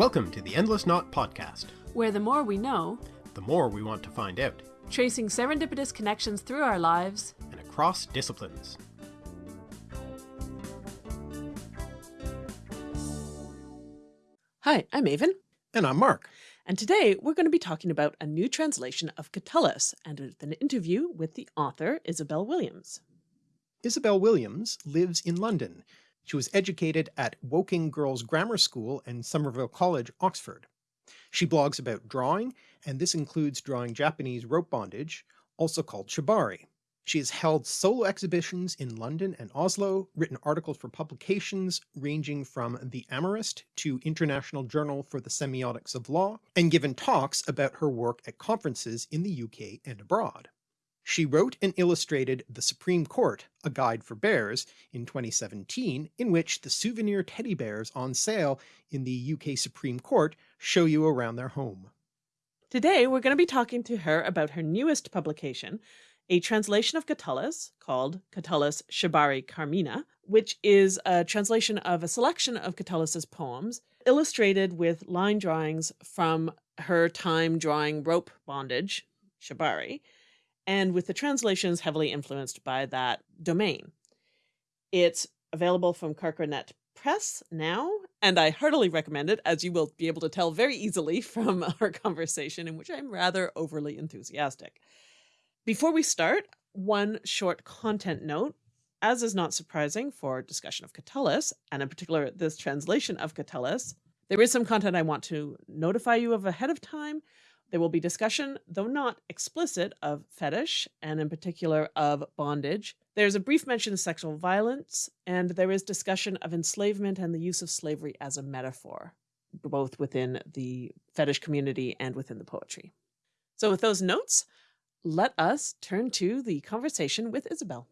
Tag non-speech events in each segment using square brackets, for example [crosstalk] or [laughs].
Welcome to the Endless Knot Podcast, where the more we know, the more we want to find out, tracing serendipitous connections through our lives and across disciplines. Hi, I'm Aven. And I'm Mark. And today we're going to be talking about a new translation of Catullus and an interview with the author, Isabel Williams. Isabel Williams lives in London. She was educated at Woking Girls Grammar School and Somerville College, Oxford. She blogs about drawing, and this includes drawing Japanese rope bondage, also called shibari. She has held solo exhibitions in London and Oslo, written articles for publications ranging from The Amorist to International Journal for the Semiotics of Law, and given talks about her work at conferences in the UK and abroad. She wrote and illustrated The Supreme Court, A Guide for Bears in 2017, in which the souvenir teddy bears on sale in the UK Supreme Court show you around their home. Today we're going to be talking to her about her newest publication, a translation of Catullus called Catullus Shibari Carmina, which is a translation of a selection of Catullus's poems, illustrated with line drawings from her time drawing rope bondage, shibari, and with the translations heavily influenced by that domain. It's available from Carcanet Press now, and I heartily recommend it, as you will be able to tell very easily [laughs] from our conversation, in which I'm rather overly enthusiastic. Before we start, one short content note. As is not surprising for discussion of Catullus, and in particular this translation of Catullus, there is some content I want to notify you of ahead of time. There will be discussion, though not explicit, of fetish, and in particular of bondage. There's a brief mention of sexual violence, and there is discussion of enslavement and the use of slavery as a metaphor, both within the fetish community and within the poetry. So with those notes, let us turn to the conversation with Isabel.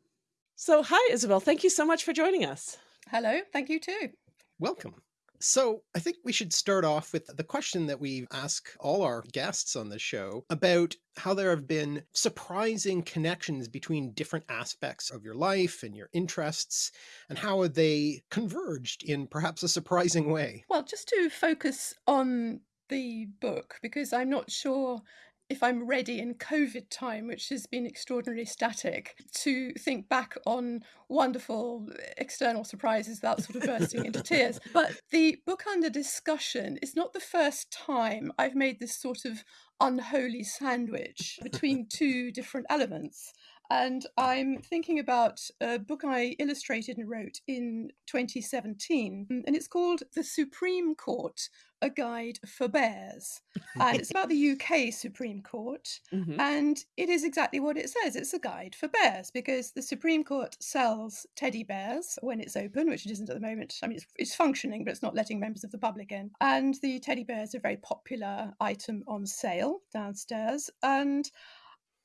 So hi, Isabel. Thank you so much for joining us. Hello. Thank you too. Welcome. So I think we should start off with the question that we ask all our guests on the show about how there have been surprising connections between different aspects of your life and your interests and how they converged in perhaps a surprising way. Well, just to focus on the book, because I'm not sure if I'm ready in COVID time, which has been extraordinarily static, to think back on wonderful external surprises without sort of bursting into [laughs] tears. But the book under discussion is not the first time I've made this sort of unholy sandwich between two different elements. And I'm thinking about a book I illustrated and wrote in 2017, and it's called The Supreme Court A Guide for Bears. And it's about the UK Supreme Court. Mm-hmm. And it is exactly what it says it's a guide for bears because the Supreme Court sells teddy bears when it's open, which it isn't at the moment. I mean, it's, it's functioning, but it's not letting members of the public in. And the teddy bears are a very popular item on sale downstairs. And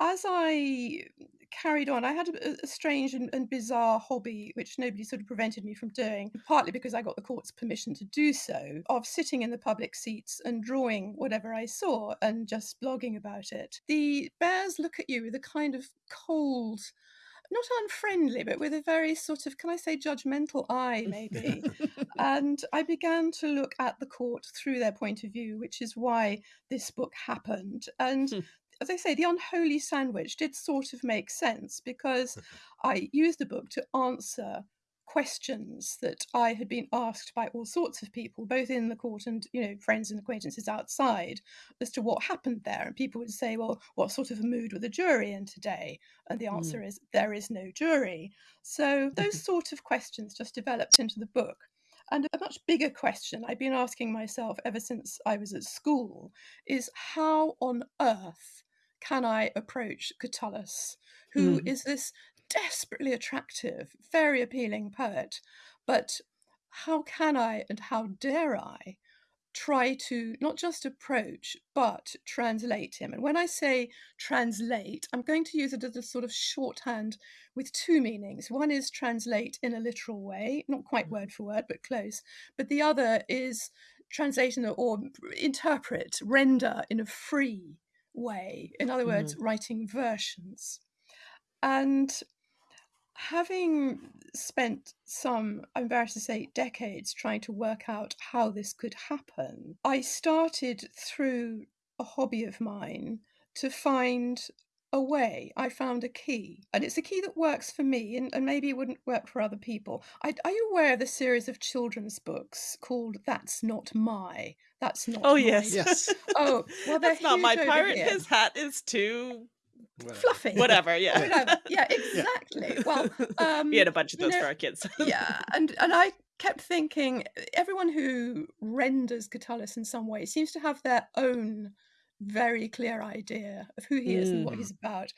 as I carried on. I had a, a strange and, and, bizarre hobby, which nobody sort of prevented me from doing, partly because I got the court's permission to do so, of sitting in the public seats and drawing whatever I saw and just blogging about it. The bears look at you with a kind of cold, not unfriendly, but with a very sort of, can I say, judgmental eye, maybe. [laughs] and I began to look at the court through their point of view, which is why this book happened. And hmm as I say, the unholy sandwich did sort of make sense because I used the book to answer questions that I had been asked by all sorts of people, both in the court and you know friends and acquaintances outside, as to what happened there. And people would say, "Well, what sort of a mood were the jury in today?" And the answer mm. is, "There is no jury." So those [laughs] sort of questions just developed into the book. And a much bigger question I've been asking myself ever since I was at school is how on earth can I approach Catullus, who mm. is this desperately attractive, very appealing poet, but how can I and how dare I try to not just approach but translate him. And when I say translate, I'm going to use it as a sort of shorthand with two meanings. One is translate in a literal way, not quite word for word, but close. But the other is translation or interpret, render in a free way. In other words, mm-hmm. writing versions. And having spent some, I'm embarrassed to say, decades trying to work out how this could happen, I started through a hobby of mine to find a way. I found a key, and it's a key that works for me, and, and maybe it wouldn't work for other people. I, are you aware of the series of children's books called "That's Not My"? That's not. Oh my. yes, Yes. [laughs] Oh well, they're That's not my huge pirate. here. His hat is too Whatever. fluffy. whatever. [laughs] Yeah. Whatever. Yeah, exactly. [laughs] Well, um, we had a bunch of you those know, for our kids. yeah, and and I kept thinking everyone who renders Catullus in some way seems to have their own very clear idea of who he is and what Mm. he's about.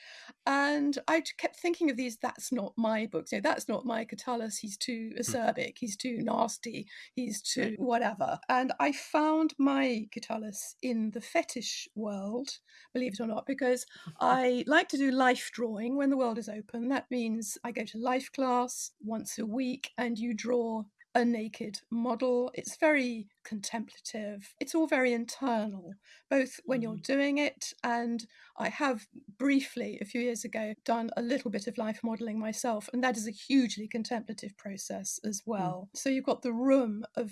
And I kept thinking of these that's not my books. You know, that's not my Catullus. He's too acerbic, he's too nasty, he's too whatever. And I found my Catullus in the fetish world, believe it or not, because I like to do life drawing when the world is open. That means I go to life class once a week and you draw a naked model. It's very contemplative. It's all very internal, both when you're mm-hmm. doing it and I have briefly a few years ago done a little bit of life modeling myself, and that is a hugely contemplative process as mm. well. So you've got the room of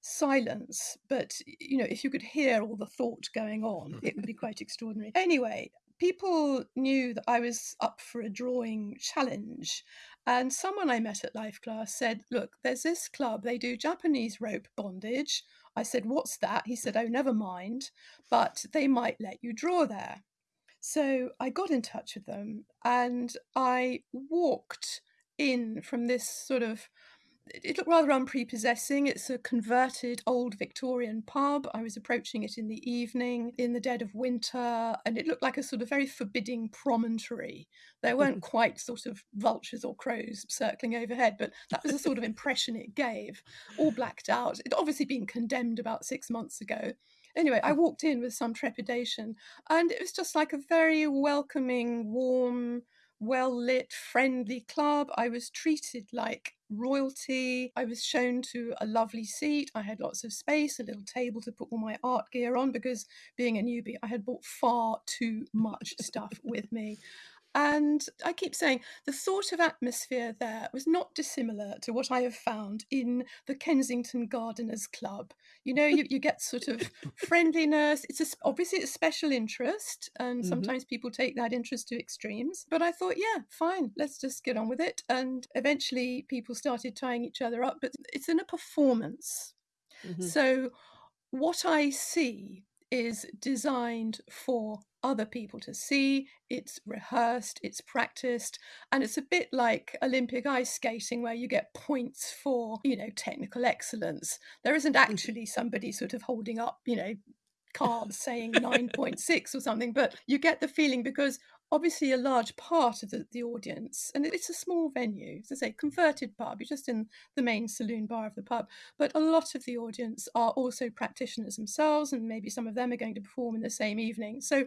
silence, but you know, if you could hear all the thought going on, it would be [laughs] quite extraordinary. Anyway, people knew that I was up for a drawing challenge. And someone I met at Life Class said, Look, there's this club, they do Japanese rope bondage. I said, What's that? He said, Oh, never mind, but they might let you draw there. So I got in touch with them and I walked in from this sort of it looked rather unprepossessing. It's a converted old Victorian pub. I was approaching it in the evening, in the dead of winter, and it looked like a sort of very forbidding promontory. There [laughs] weren't quite sort of vultures or crows circling overhead, but that was the sort of impression it gave, all blacked out. It'd obviously been condemned about six months ago. Anyway, I walked in with some trepidation, and it was just like a very welcoming, warm, well lit, friendly club. I was treated like royalty. I was shown to a lovely seat. I had lots of space, a little table to put all my art gear on because being a newbie, I had brought far too much stuff with me. And I keep saying the sort of atmosphere there was not dissimilar to what I have found in the Kensington Gardeners Club. You know, you, you get sort of friendliness. It's a, obviously it's a special interest, and Mhm. sometimes people take that interest to extremes. But I thought, yeah, fine, let's just get on with it. And eventually people started tying each other up, but it's in a performance. Mhm. So what I see is designed for other people to see. It's rehearsed, it's practiced, and it's a bit like Olympic ice skating where you get points for, you know, technical excellence. There isn't mm-hmm. actually somebody sort of holding up, you know, cards saying 9.6 or something, but you get the feeling because obviously a large part of the, the audience, and it's a small venue, as I say, converted pub, you're just in the main saloon bar of the pub, but a lot of the audience are also practitioners themselves, and maybe some of them are going to perform in the same evening. So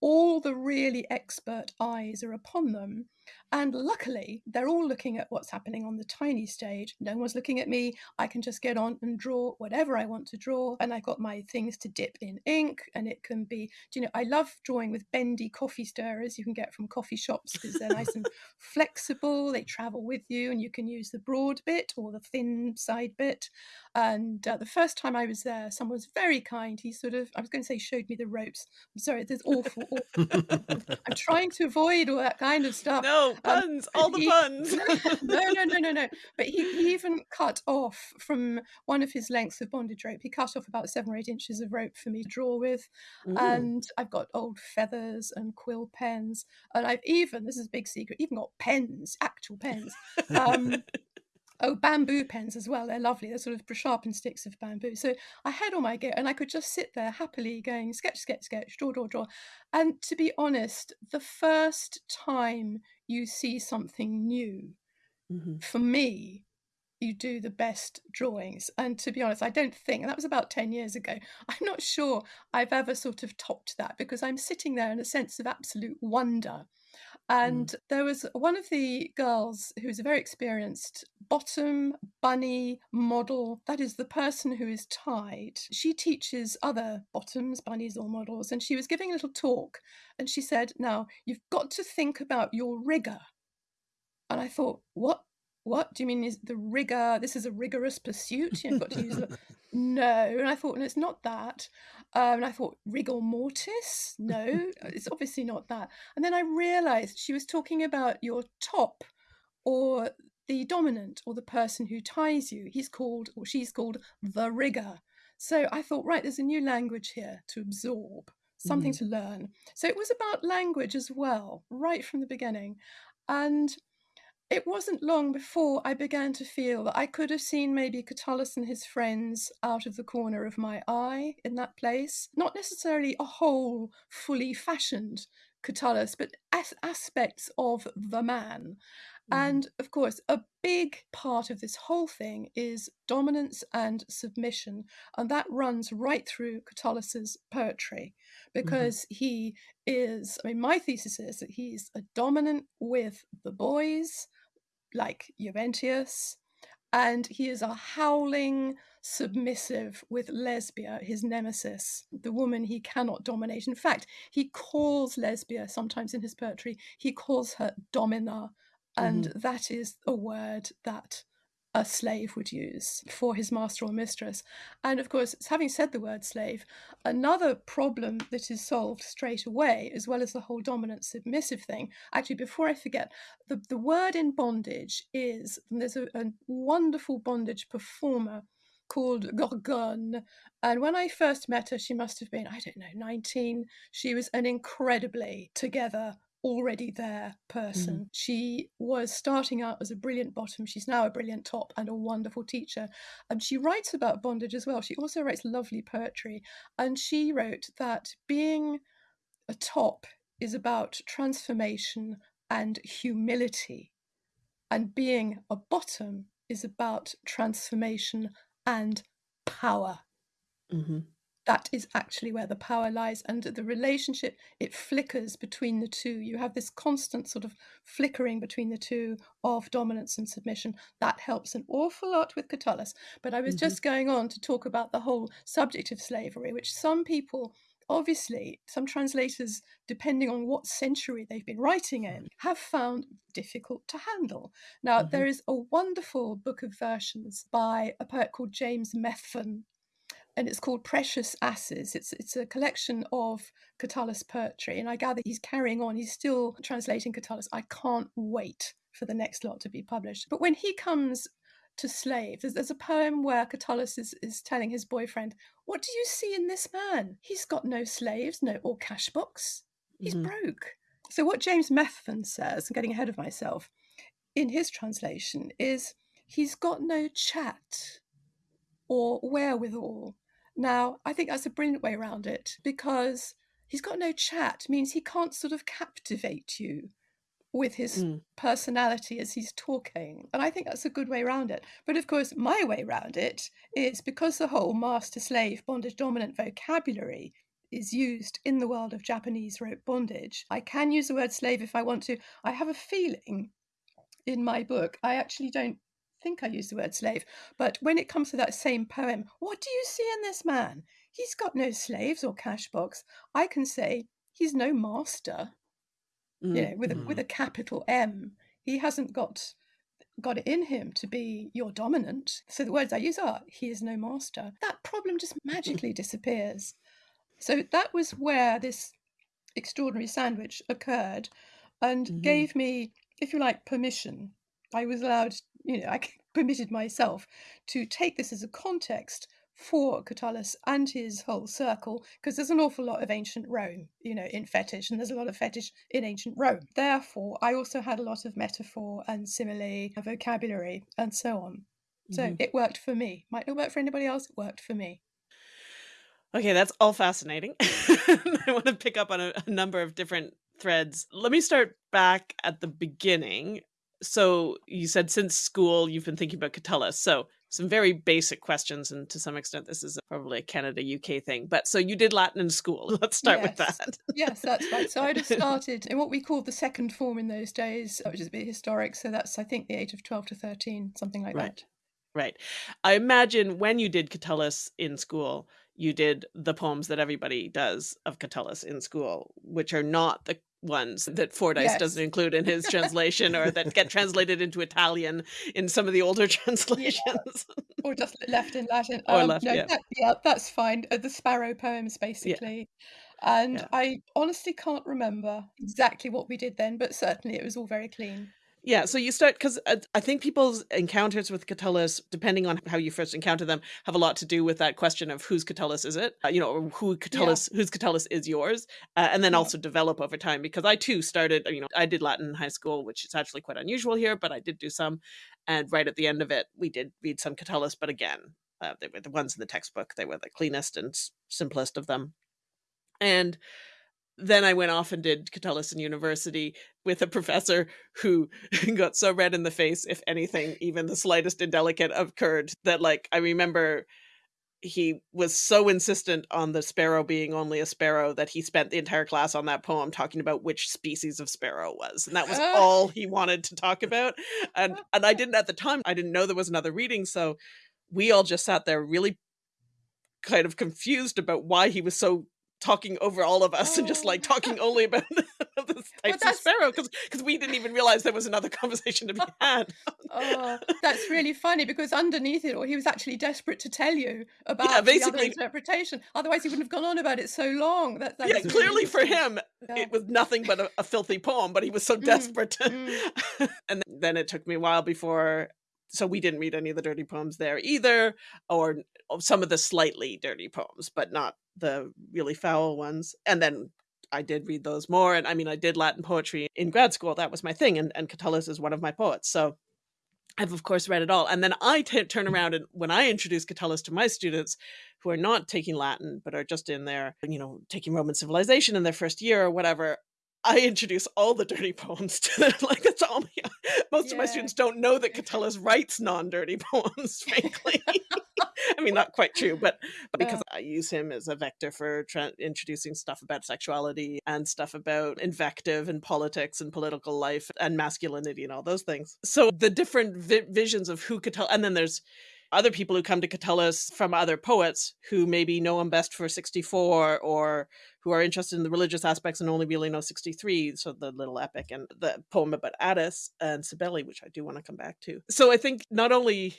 all the really expert eyes are upon them. And luckily, they're all looking at what's happening on the tiny stage. No one's looking at me. I can just get on and draw whatever I want to draw. And I've got my things to dip in ink. And it can be, do you know, I love drawing with bendy coffee stirrers you can get from coffee shops because they're nice and flexible. They travel with you and you can use the broad bit or the thin side bit. And uh, the first time I was there, someone was very kind. He sort of, I was going to say, showed me the ropes. I'm sorry, there's awful, awful. [laughs] I'm trying to avoid all that kind of stuff. No [laughs] Um, puns, all the he- puns. [laughs] no, no, no, no, no. [laughs] But he, he even cut off from one of his lengths of bondage rope. He cut off about seven or eight inches of rope for me to draw with. Ooh. And I've got old feathers and quill pens. And I've even, this is a big secret, even got pens, actual pens. Um, Oh, bamboo pens as well. They're lovely. They're sort of sharpened sticks of bamboo. So I had all my gear and I could just sit there happily going sketch, sketch, sketch, draw, draw, draw. And to be honest, the first time you see something new, Mhm. for me, you do the best drawings. And to be honest, I don't think, that was about 10 years ago, [laughs] I'm not sure I've ever sort of topped that because I'm sitting there in a sense of absolute wonder. Mm. And there was one of the girls who's a very experienced bottom bunny model. That is the person who is tied. She teaches other bottoms, bunnies, or models. And she was giving a little talk. And she said, Now, you've got to think about your rigger. And I thought, what? What do you mean? Is the rigor? This is a rigorous pursuit. You've got to use the [laughs] no. And I thought, no, it's not that. Um, and I thought, rigor mortis? No, [laughs] it's obviously not that. And then I realized she was talking about your top or the dominant or the person who ties you. He's called, or she's called, the rigger. So I thought, right, there's a new language here to absorb, something Mhm. to learn. So it was about language as well, right from the beginning. And it wasn't long before I began to feel that I could have seen maybe Catullus and his friends out of the corner of my eye in that place. Not necessarily a whole, fully fashioned Catullus, but as- aspects of the man. Mhm. And of course, a big part of this whole thing is dominance and submission. And that runs right through Catullus's poetry because he is, I mean, my thesis is that he's a dominant with the boys, like Juventius, and he is a howling submissive with Lesbia, his nemesis, the woman he cannot dominate. In fact, he calls Lesbia sometimes in his poetry, he calls her domina, and mm-hmm. that is a word that a slave would use for his master or mistress. And of course, having said the word slave, another problem that is solved straight away, as well as the whole dominant submissive thing. Actually, before I forget, the, the word in bondage is there's a, a wonderful bondage performer called Gorgone. And when I first met her, she must have been, I don't know, 19. She was an incredibly together, already there person. She was starting out as a brilliant bottom. She's now a brilliant top and a wonderful teacher. And she writes about bondage as well. She also writes lovely poetry. And she wrote that being a top is about transformation and humility, and being a bottom is about transformation and power. Mhm. That is actually where the power lies. And the relationship, it flickers between the two. You have this constant sort of flickering between the two of dominance and submission. That helps an awful lot with Catullus. But I was Mhm. just going on to talk about the whole subject of slavery, which some people obviously some translators depending on what century they've been writing in have found difficult to handle now Mhm. there is a wonderful book of versions by a poet called james methven and it's called precious asses it's it's a collection of catullus poetry and i gather he's carrying on he's still translating catullus i can't wait for the next lot to be published but when he comes to slave. There's, there's a poem where Catullus is, is telling his boyfriend, What do you see in this man? He's got no slaves, no or cash box. He's Mhm. broke. So what James Methven says, I'm getting ahead of myself, in his translation is he's got no chat or wherewithal. Now, I think that's a brilliant way around it because he's got no chat means he can't sort of captivate you with his Mm. personality as he's talking. And I think that's a good way around it. But of course, my way around it is because the whole master slave bondage dominant vocabulary is used in the world of Japanese rope bondage. I can use the word slave if I want to. I have a feeling in my book, I actually don't think I use the word slave, but when it comes to that same poem, what do you see in this man? He's got no slaves or cash box. I can say he's no master you Mm. know, with a, with a capital M. He hasn't got got it in him to be your dominant. So the words I use are he is no master. That problem just magically disappears. So that was where this extraordinary sandwich occurred and Mhm. gave me, if you like, permission. I was allowed, you know, I [laughs] permitted myself to take this as a context for Catullus and his whole circle, because there's an awful lot of ancient Rome, you know, in fetish, and there's a lot of fetish in ancient Rome. Therefore, I also had a lot of metaphor and simile, vocabulary, and so on. So Mhm. it worked for me. Might not work for anybody else, it worked for me. Okay, that's all fascinating. [laughs] I want to pick up on a, a number of different threads. Let me start back at the beginning. So you said since school you've been thinking about Catullus. So some very basic questions, and to some extent this is probably a Canada UK thing. But so you did Latin in school. [laughs] Let's start with that. Yes, that's right. So I'd have [laughs] started in what we called the second form in those days, which is a bit historic. So that's, I think, the age of 12 to 13, something like that. Right. Right. I imagine when you did Catullus in school, you did the poems that everybody does of Catullus in school, which are not the ones that Fordyce Yes. doesn't include in his [laughs] translation or that get translated into Italian in some of the older [laughs] translations. or just left in Latin. Or Um, left, no, yeah. that, yeah, that's fine. Uh, the Sparrow poems, basically. Yeah. And Yeah. I honestly can't remember exactly what we did then, but certainly it was all very clean. Yeah, so you start because I think people's encounters with Catullus, depending on how you first encounter them, have a lot to do with that question of whose Catullus is it, uh, you know, or who Catullus, whose Catullus is yours, uh, and then Yeah. also develop over time. Because I too started, you know, I did Latin in high school, which is actually quite unusual here, but I did do some, and right at the end of it, we did read some Catullus, but again, uh, they were the ones in the textbook; they were the cleanest and simplest of them, and then I went off and did Catullus in university with a professor who [laughs] got so red in the face if anything, even the slightest indelicate occurred, that like I remember he was so insistent on the sparrow being only a sparrow that he spent the entire class on that poem talking about which species of sparrow was. And that was [laughs] all he wanted to talk about. And [laughs] and I didn't at the time, I didn't know there was another reading, so we all just sat there really kind of confused about why he was so talking over all of us and just like Oh. talking only about [laughs] this types of sparrow because because we didn't even realize there was another [laughs] conversation to be [laughs] had. Oh, that's really funny because underneath it all, he was actually desperate to tell you about the other interpretation. Otherwise, he wouldn't have gone on about it so long. That, that's yeah, really clearly for him Yeah. it was nothing but a, a filthy poem, but he was so Mm, desperate to mm. and then it took me a while before so we didn't read any of the dirty poems there either or some of the slightly dirty poems but not the really foul ones and then i did read those more and i mean i did latin poetry in grad school that was my thing and, and catullus is one of my poets so i've of course read it all and then I turn around and when i introduce catullus to my students who are not taking latin but are just in there you know taking roman civilization in their first year or whatever I introduce all the dirty poems to them. [laughs] Like that's all. My, most of my students don't know that Catullus writes non-dirty [laughs] poems. [laughs] Frankly, I mean, not quite true, but, but because I use him as a vector for introducing stuff about sexuality and stuff about invective and politics and political life and masculinity and all those things. So the different vi- visions of who Catullus, and then there's other people who come to Catullus from other poets who maybe know him best for 64 or who are interested in the religious aspects and only really know 63 so the little epic and the poem about Attis and Cybele which I do want to come back to. So I think not only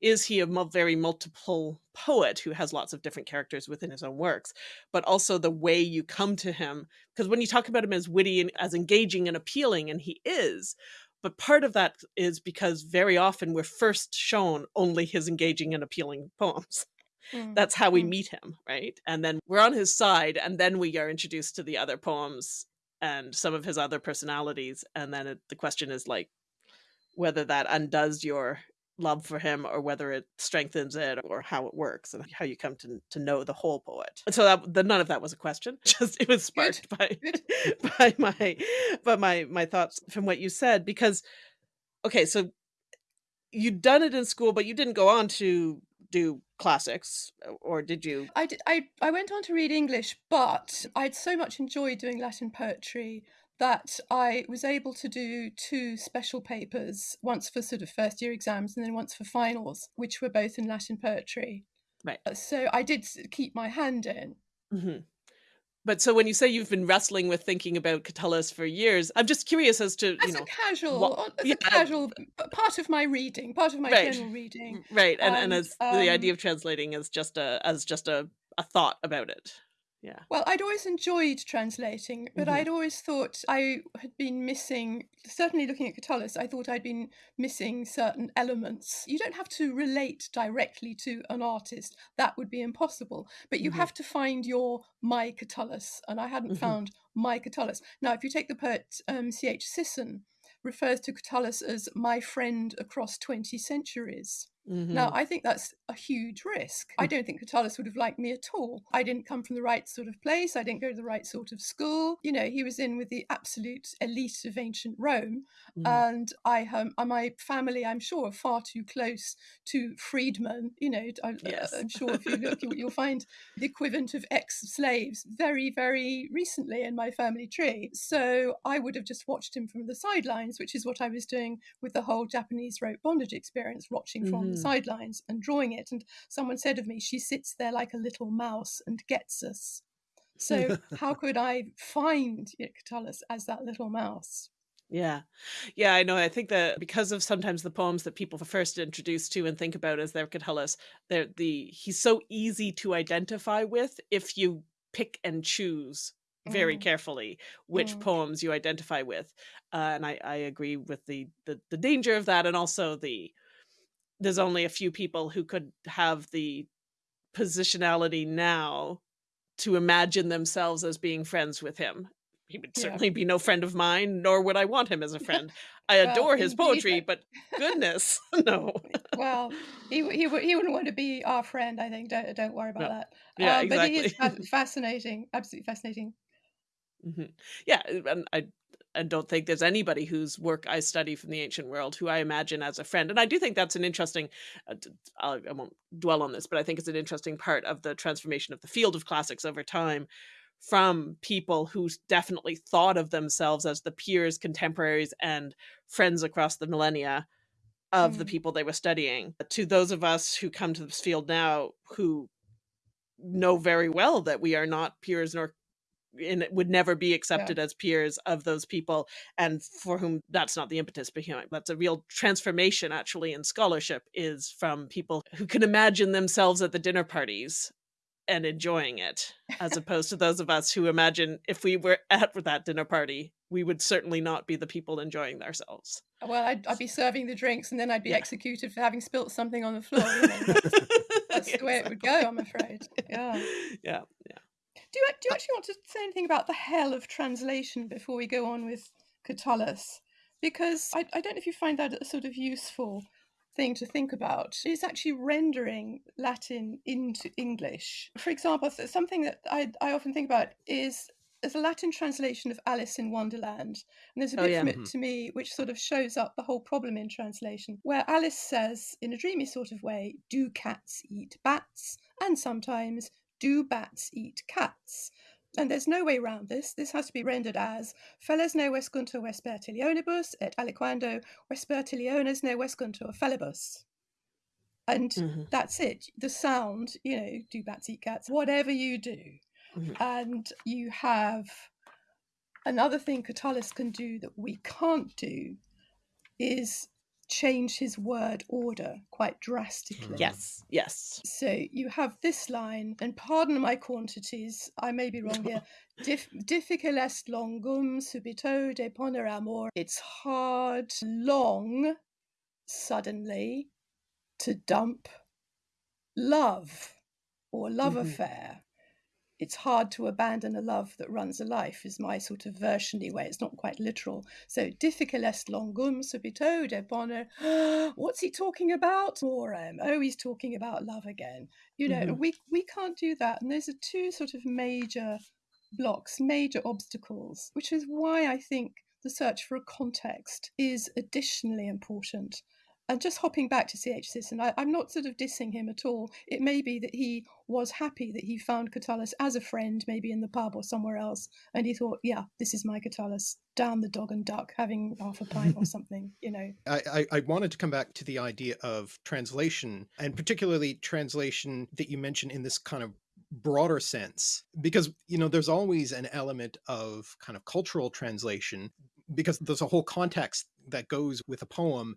is he a very multiple poet who has lots of different characters within his own works but also the way you come to him because when you talk about him as witty and as engaging and appealing and he is but part of that is because very often we're first shown only his engaging and appealing [laughs] poems Mm, that's how we mm. meet him right and then we're on his side and then we are introduced to the other poems and some of his other personalities and then it, the question is like whether that undoes your love for him or whether it strengthens it or how it works and how you come to, to know the whole poet. And so that the, none of that was a question [laughs] just it was sparked by [laughs] by my by my my thoughts from what you said because okay so you'd done it in school but you didn't go on to do classics uh, or did you? I, did, I I went on to read English, but I'd so much enjoyed doing Latin poetry that I was able to do two special papers, once for sort of first year exams and then once for finals, which were both in Latin poetry. Right. Uh, So I did keep my hand in. Mhm. But so when you say you've been wrestling with thinking about Catullus for years, I'm just curious as to As you know a casual, what- as yeah, a casual part of my reading, part of my Right. general reading. right and, and and, as the idea um, of translating as just a as just a, a thought about it. Yeah. Well, I'd always enjoyed translating, but Mhm. I'd always thought I had been missing, certainly looking at Catullus, I thought I'd been missing certain elements. You don't have to relate directly to an artist, that would be impossible, but you Mhm. have to find your my Catullus, and I hadn't Mhm. found my Catullus. Now, if you take the poet um, C.H. Sisson, refers to Catullus as my friend across 20 centuries. Now, Mhm. I think that's a huge risk. I don't think Catullus would have liked me at all. I didn't come from the right sort of place. I didn't go to the right sort of school. You know, he was in with the absolute elite of ancient Rome. Mhm. And I, um, uh, my family, I'm sure, are far too close to freedmen. You know, I, Yes. am sure if you look, you, you'll [laughs] find the equivalent of ex slaves very, very recently in my family tree. So I would have just watched him from the sidelines, which is what I was doing with the whole Japanese rope bondage experience, watching from the Mhm. sidelines and drawing it. And someone said of me, she sits there like a little mouse and gets us. So [laughs] how could I find you know, Catullus as that little mouse? Yeah. Yeah, I know. I think that because of sometimes the poems that people first introduced to and think about as their Catullus, they're the he's so easy to identify with if you pick and choose very Mm, carefully which mm, poems you identify with. Uh, and I, I agree with the, the the danger of that and also the there's only a few people who could have the positionality now to imagine themselves as being friends with him. He would yeah. certainly be no friend of mine, nor would I want him as a [laughs] friend. I Well, adore his poetry, but goodness, [laughs] [laughs] no. Well, he he he wouldn't want to be our friend. I think. Don't don't worry about No. that. Yeah, Um, but he is exactly. fascinating. Absolutely fascinating. Mhm. Yeah, and I I don't think there's anybody whose work I study from the ancient world who I imagine as a friend. And I do think that's an interesting. Uh, I won't dwell on this, but I think it's an interesting part of the transformation of the field of classics over time from people who definitely thought of themselves as the peers, contemporaries, and friends across the millennia of the Mm, people they were studying to those of us who come to this field now who know very well that we are not peers nor and it would never be yeah. accepted as peers of those people and for whom that's not the impetus behind that's a real transformation actually in scholarship is from people who can imagine themselves at the dinner parties and enjoying it as [laughs] opposed to those of us who imagine if we were at that dinner party we would certainly not be the people enjoying ourselves oh, Well, I'd, I'd be serving the drinks, and then I'd be yeah executed for having spilt something on the floor. That's [laughs] that's the way it would go. I'm afraid. Yeah. [laughs] yeah yeah Do you do you actually want to say anything about the hell of translation before we go on with Catullus? Because I, I don't know if you find that a sort of useful thing to think about. It's actually rendering Latin into English. For example, something that I, I often think about is there's a Latin translation of Alice in Wonderland. And there's a oh bit yeah from it Mhm. to me which sort of shows up the whole problem in translation, where Alice says, in a dreamy sort of way, do cats eat bats? And sometimes, do bats eat cats? And there's no way around this. This has to be rendered as feles ne vescuntur vespertilionibus et aliquando vespertiliones ne vescuntur felibus. And hmm that's it. The sound, you know, do bats eat cats, whatever you do. hmm And you have another thing Catullus can do that we can't do is change his word order quite drastically. Mm. yes yes So you have this line, and pardon my quantities, I may be wrong here. [laughs] Dif- difficile est longum subito deponer amor. It's hard, long, suddenly, to dump love or love hmm affair. It's hard to abandon a love that runs a life, is my sort of versiony way. It's not quite literal. So, difficile est longum subito deponer. [gasps] What's he talking about? Morem. Oh, he's talking about love again. You know, hmm we, we can't do that. And those are two sort of major blocks, major obstacles, which is why I think the search for a context is additionally important. And just hopping back to C.H. Sisson, I, I'm not sort of dissing him at all. It may be that he was happy that he found Catullus as a friend, maybe in the pub or somewhere else, and he thought, yeah, this is my Catullus, down the dog and duck, having half a pint or [laughs] something, you know. I, I, I wanted to come back to the idea of translation and particularly translation that you mentioned in this kind of broader sense because you know there's always an element of kind of cultural translation because there's a whole context that goes with a poem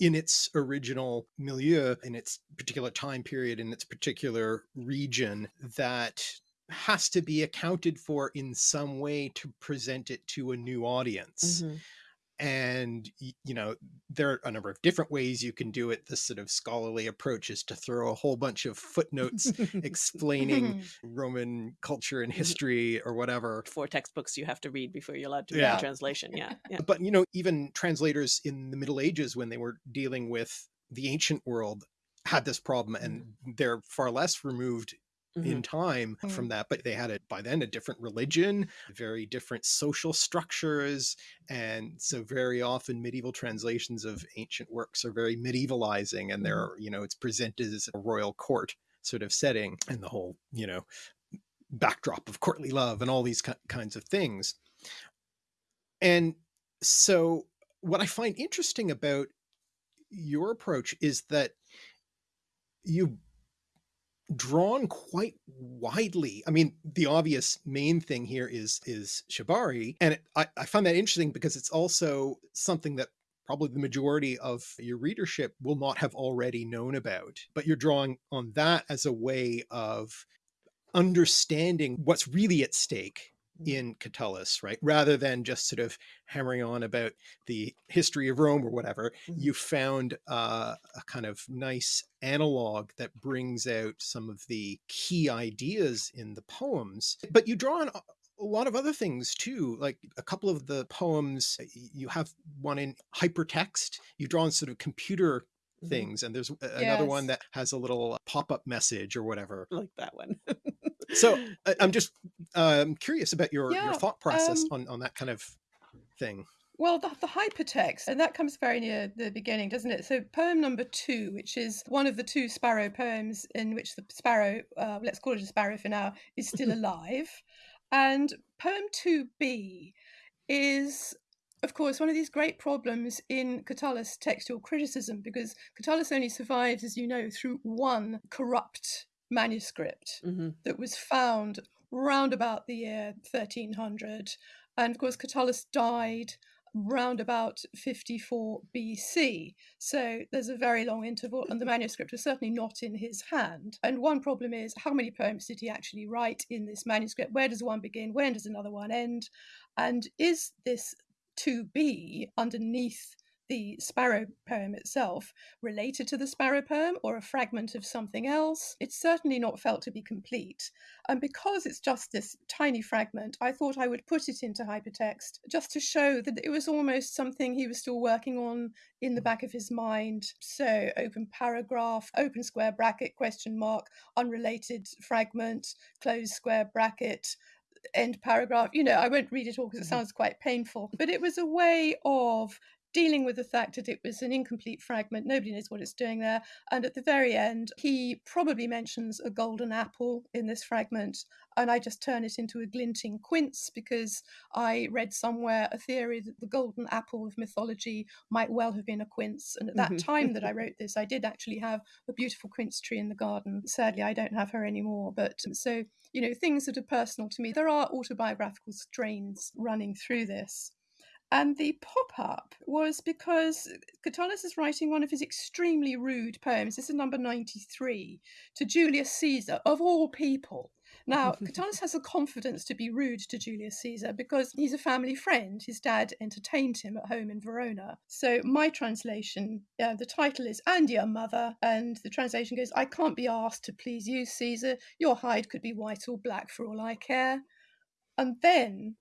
in its original milieu in its particular time period in its particular region that has to be accounted for in some way to present it to a new audience. Hmm and you know there are a number of different ways you can do it this sort of scholarly approach is to throw a whole bunch of footnotes explaining [laughs] roman culture and Mhm. history or whatever four textbooks you have to read before you're allowed to read yeah the translation. Yeah, yeah. but you know even translators in the middle ages when they were dealing with the ancient world had this problem and they're far less removed Mhm. in time from Mm. that but they had it by then a different religion very different social structures and so very often medieval translations of ancient works are very medievalizing and Mhm. they're you know it's presented as a royal court sort of setting and the whole you know backdrop of courtly love and all these ki- kinds of things and so what i find interesting about your approach is that you drawn quite widely. I mean, the obvious main thing here is is Shibari, and it, I, I find that interesting because it's also something that probably the majority of your readership will not have already known about, but you're drawing on that as a way of understanding what's really at stake. In Catullus, right? Rather than just sort of hammering on about the history of Rome or whatever, mm -hmm. you found uh, a kind of nice analog that brings out some of the key ideas in the poems. But you draw on a lot of other things too, like a couple of the poems, you have one in hypertext, you draw on sort of computer mm-hmm. things and there's another one that has a little pop-up message or whatever like that one [laughs] so [laughs] I'm just um, curious about your, yeah, your thought process um, on, on that kind of thing. Well, the, the, hypertext, and that comes very near the beginning, doesn't it? So, poem number two, which is one of the two sparrow poems in which the sparrow, uh, let's call it a sparrow for now, is still [laughs] alive. and poem 2b is, of course, one of these great problems in Catullus textual criticism, because Catullus only survives, as you know, through one corrupt manuscript mm-hmm. that was found round about the year 1300. And of course, Catullus died round about 54 BC. So there's a very long interval, and the manuscript was certainly not in his hand. And one problem is how many poems did he actually write in this manuscript? Where does one begin? When does another one end? And is this to be underneath the sparrow poem itself related to the sparrow poem or a fragment of something else. It's certainly not felt to be complete. And because it's just this tiny fragment, I thought I would put it into hypertext just to show that it was almost something he was still working on in the back of his mind. So open paragraph, open square bracket, question mark, unrelated fragment, close square bracket, end paragraph. You know, I won't read it all because it mm-hmm. sounds quite painful, but it was a way of dealing with the fact that it was an incomplete fragment. Nobody knows what it's doing there. And at the very end, he probably mentions a golden apple in this fragment. And I just turn it into a glinting quince because I read somewhere a theory that the golden apple of mythology might well have been a quince. And at that mm-hmm. time that I [laughs] wrote this, I did actually have a beautiful quince tree in the garden. Sadly, I don't have her anymore. But so, you know, things that are personal to me, there are autobiographical strains running through this. And the pop up was because Catullus is writing one of his extremely rude poems. This is number 93 to Julius Caesar, of all people. Now, Catullus [laughs] has the confidence to be rude to Julius Caesar because he's a family friend. His dad entertained him at home in Verona. So, my translation, uh, the title is And Your Mother, and the translation goes, I can't be asked to please you, Caesar. Your hide could be white or black for all I care. And then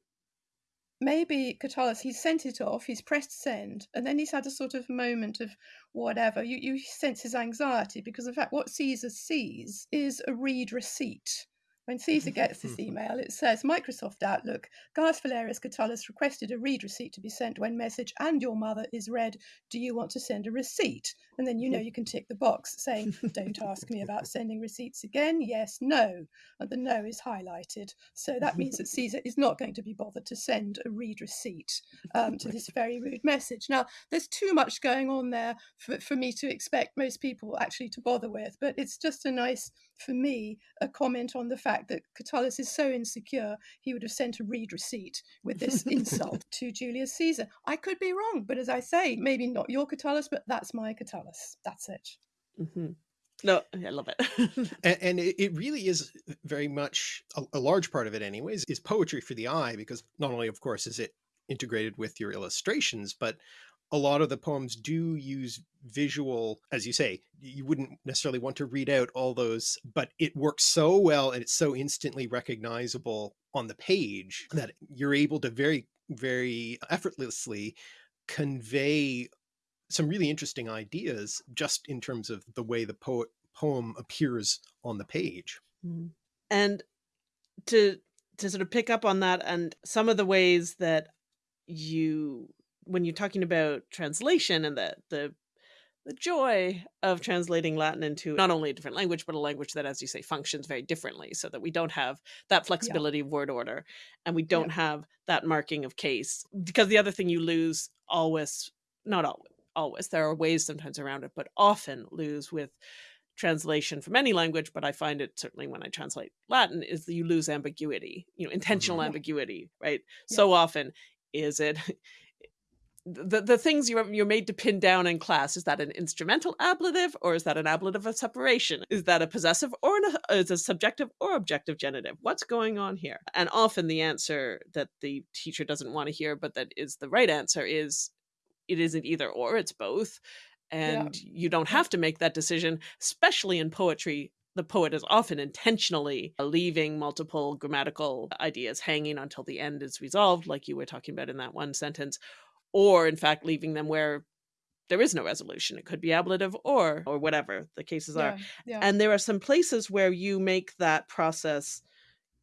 maybe Catullus, he's sent it off, he's pressed send, and then he's had a sort of moment of whatever. You, you sense his anxiety because, in fact, what Caesar sees is a read receipt when Caesar [laughs] gets this email, it says Microsoft Outlook, Gaius Valerius Catullus requested a read receipt to be sent when message and your mother is read. Do you want to send a receipt? And then you know [laughs] you can tick the box saying, Don't ask me about sending receipts again. Yes, no. And the no is highlighted. So that means that Caesar is not going to be bothered to send a read receipt um, to this [laughs] very rude message. Now, there's too much going on there for, for me to expect most people actually to bother with, but it's just a nice, for me, a comment on the fact fact that Catullus is so insecure, he would have sent a read receipt with this insult [laughs] to Julius Caesar. I could be wrong, but as I say, maybe not your Catullus, but that's my Catullus. That's it. Mm-hmm. No, I love it. [laughs] and, and, it really is very much a, a large part of it, anyways, is poetry for the eye, because not only, of course, is it integrated with your illustrations, but a lot of the poems do use visual, as you say, you wouldn't necessarily want to read out all those, but it works so well and it's so instantly recognizable on the page that you're able to very, very effortlessly convey some really interesting ideas just in terms of the way the poet poem appears on the page. Mm. And to to sort of pick up on that and some of the ways that you when you're talking about translation and the the the joy of translating Latin into not only a different language, but a language that, as you say, functions very differently so that we don't have that flexibility yeah. of word order and we don't yeah. have that marking of case. Because the other thing you lose always, not always, always, there are ways sometimes around it, but often lose with translation from any language, but I find it certainly when I translate Latin is that you lose ambiguity, you know, intentional Mhm. ambiguity, right? So often is it [laughs] the the things you're you're made to pin down in class is that an instrumental ablative or is that an ablative of separation? Is that a possessive or an, uh, is a subjective or objective genitive? What's going on here? And often the answer that the teacher doesn't want to hear but that is the right answer is it isn't either or it's both. And you don't have to make that decision especially in poetry. The poet is often intentionally leaving multiple grammatical ideas hanging until the end is resolved like you were talking about in that one sentence or in fact leaving them where there is no resolution. It could be ablative or or whatever the cases are. Yeah, and there are some places where you make that process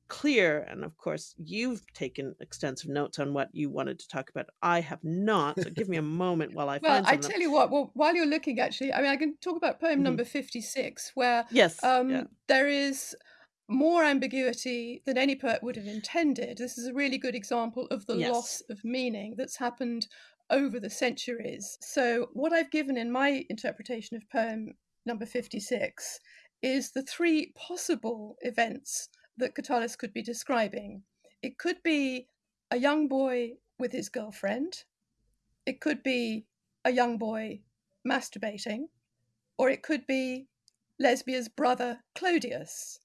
clear. And of course you've taken extensive notes on what you wanted to talk about. I have not. So give me a [laughs] moment while i Well, I tell you what, well, while you're looking, actually, I mean, I can talk about poem Mhm. number 56, where yes um, yeah. there is more ambiguity than any poet would have intended. This is a really good example of the Yes. loss of meaning that's happened over the centuries. So, what I've given in my interpretation of poem number 56 is the three possible events that Catullus could be describing. It could be a young boy with his girlfriend, it could be a young boy masturbating, or it could be Lesbia's brother Clodius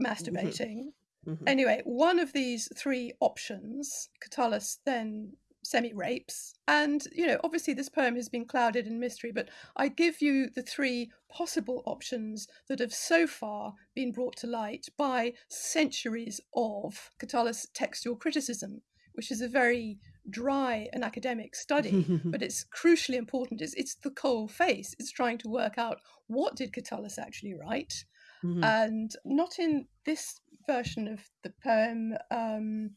masturbating. Mhm. Anyway, one of these three options, Catullus then semi rapes. And, you know, obviously this poem has been clouded in mystery, but I give you the three possible options that have so far been brought to light by centuries of Catullus textual criticism, which is a very dry and academic study, [laughs] but it's crucially important. It's, it's the cold face. It's trying to work out what did Catullus actually write, Mhm. and not in this version of the poem um,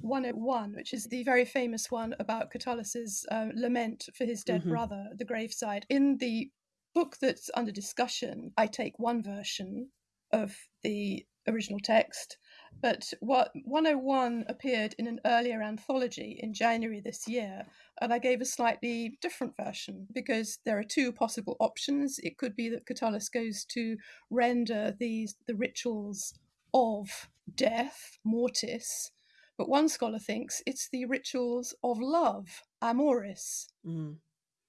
101, which is the very famous one about Catullus's uh, lament for his dead Mhm. brother at the graveside. In the book that's under discussion, I take one version of the original text, but what 101 appeared in an earlier anthology in January this year, and I gave a slightly different version because there are two possible options. It could be that Catullus goes to render these the rituals of death, mortis, but one scholar thinks it's the rituals of love, amoris. Mhm.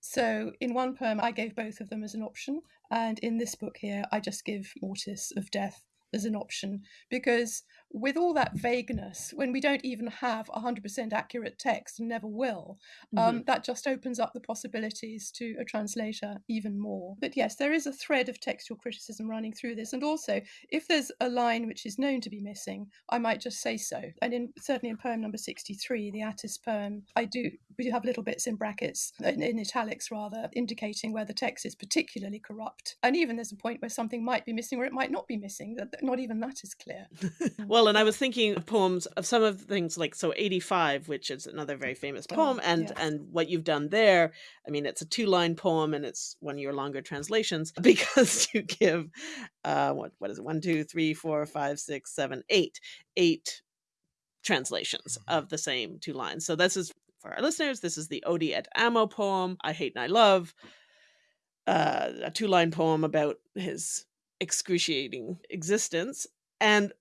So in one poem, I gave both of them as an option, and in this book here, I just give mortis of death as an option because with all that vagueness, when we don't even have 100% accurate text and never will, um, that just opens up the possibilities to a translator even more. But yes, there is a thread of textual criticism running through this, and also if there's a line which is known to be missing, I might just say so. And in certainly in poem number 63, the Attis poem, I do we do have little bits in brackets, in, in italics rather, indicating where the text is particularly corrupt. And even there's a point where something might be missing or it might not be missing. Not even that is clear. [laughs] well, and I was thinking of poems of some of the things like so 85, which is another very famous Oh, poem, and yes. and what you've done there. I mean, it's a two line poem, and it's one of your longer translations [laughs] because you give uh what what is it one two three four five six seven eight eight translations Mhm. of the same two lines. So this is for our listeners. This is the Odi et Amo poem. I hate and I love. Uh, a two line poem about his excruciating existence. And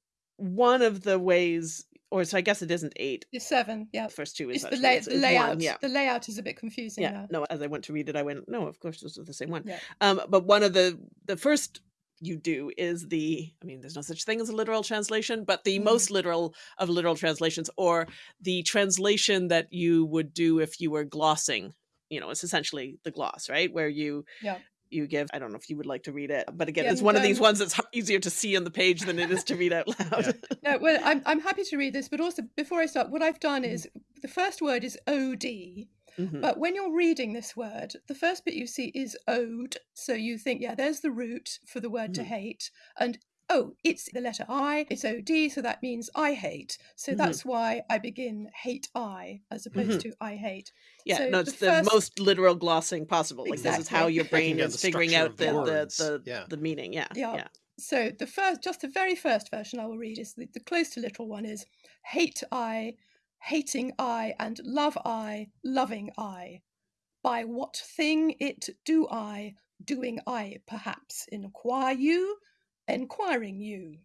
one of the ways, or so I guess it isn't eight. It's seven, yeah. The first two is the, lay- it's- the it's one, layout. yeah. The layout is a bit confusing Yeah. now. No, as I went to read it, I went, no, of course this is the same one. Yeah. Um, but one of the the first you do is the I mean, there's no such thing as a literal translation, but the Mhm. most literal of literal translations, or the translation that you would do if you were glossing. You know, it's essentially the gloss, right? Where you Yeah. You give. I don't know if you would like to read it, but again, Yeah, it's one of these um, ones that's easier to see on the page than it is to read out loud. [laughs] No, well, I'm, I'm happy to read this, but also before I start, what I've done Mhm. is the first word is OD, Mhm. but when you're reading this word, the first bit you see is ode. So you think, yeah, there's the root for the word to Mhm. hate. And oh, it's the letter I, it's OD, so that means I hate. So Mhm. that's why I begin hate I as opposed to I hate. Yeah, So no, the it's the, first- most literal glossing possible. Like this is how your brain is figuring out the the the, the, Yeah. the meaning. Yeah, Yeah. yeah. So the first, just the very first version I will read is the, the close to literal one is hate I, hating I, and love I, loving I. By what thing it do I, doing I perhaps inquire you, enquiring you.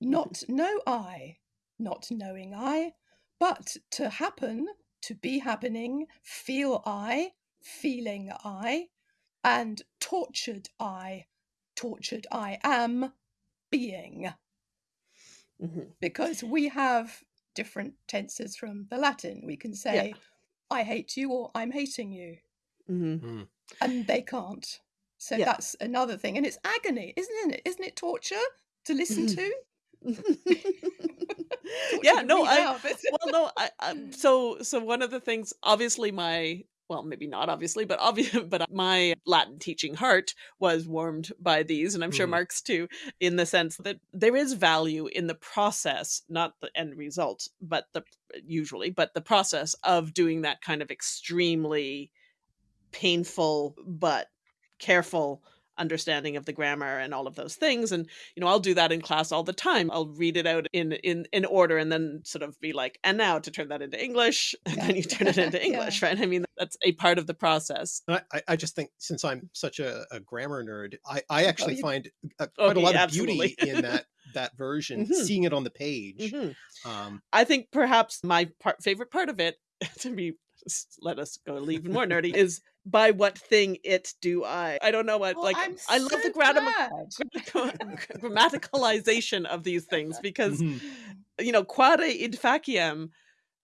Not know I, not knowing I, but to happen, to be happening, feel I, feeling I, and tortured I, tortured I am being. Mhm. Because we have different tenses from the Latin. We can say, I hate you or I'm hating you, Mhm. Mm. and they can't. So Yeah. that's another thing. And it's agony, isn't it? Isn't it torture to listen Mhm. to? [laughs] [laughs] Yeah, no, I well, no, I, I [laughs] so so one of the things, obviously, my well, maybe not obviously, but obvious, but my Latin teaching heart was warmed by these, and I'm sure Mhm. Mark's too, in the sense that there is value in the process, not the end result, but the usually, but the process of doing that kind of extremely painful but careful understanding of the grammar and all of those things and you know i'll do that in class all the time i'll read it out in in in order and then sort of be like and now to turn that into english [laughs] and Yeah. then you turn it into [laughs] Yeah. english right i mean that's a part of the process I, I- I just think since I'm such a, a grammar nerd, I, I actually you- find uh, Oh, quite a lot yeah, of beauty in that that version, Mhm. seeing it on the page. Mhm. Um, i think perhaps my part, favorite part of it [laughs] to be let us go even more nerdy is by what thing it do i i don't know what Well, like I'm i love the so grammar glad. grammaticalization of these things mhm. you know quare id faciam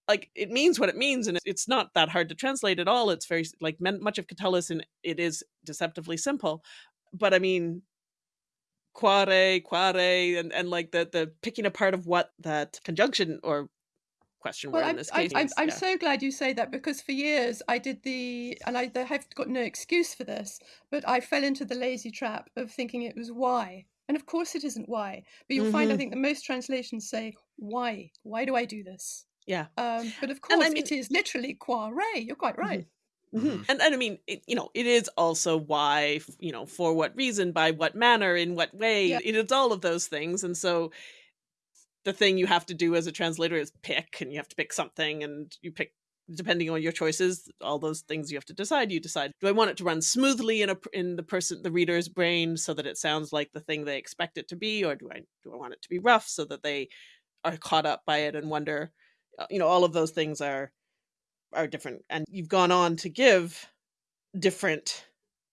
like it means what it means and it's not that hard to translate at all it's very like men- much of catullus and it is deceptively simple but i mean quare quare and, and like the the picking apart of what that conjunction or question Well, word in I'm, this I'm, case I'm, I'm yeah. so glad you say that because for years I did the, and I have got no excuse for this, but I fell into the lazy trap of thinking it was why. And of course it isn't why. But you'll find, I Mhm. think, that most translations say, why? Why do I do this? yeah Um, but of And I course, mean- it is literally quare. You're quite right. Mhm. Mhm. And and I mean, it, you know, it is also why, you know, for what reason, by what manner, in what way. Yeah. It is all of those things, and so the thing you have to do as a translator is pick, and you have to pick something, and you pick depending on your choices. All those things you have to decide. You decide: do I want it to run smoothly in a in the person, the reader's brain, so that it sounds like the thing they expect it to be, or do I do I want it to be rough so that they are caught up by it and wonder? uh, You know, all of those things are are different and you've gone on to give different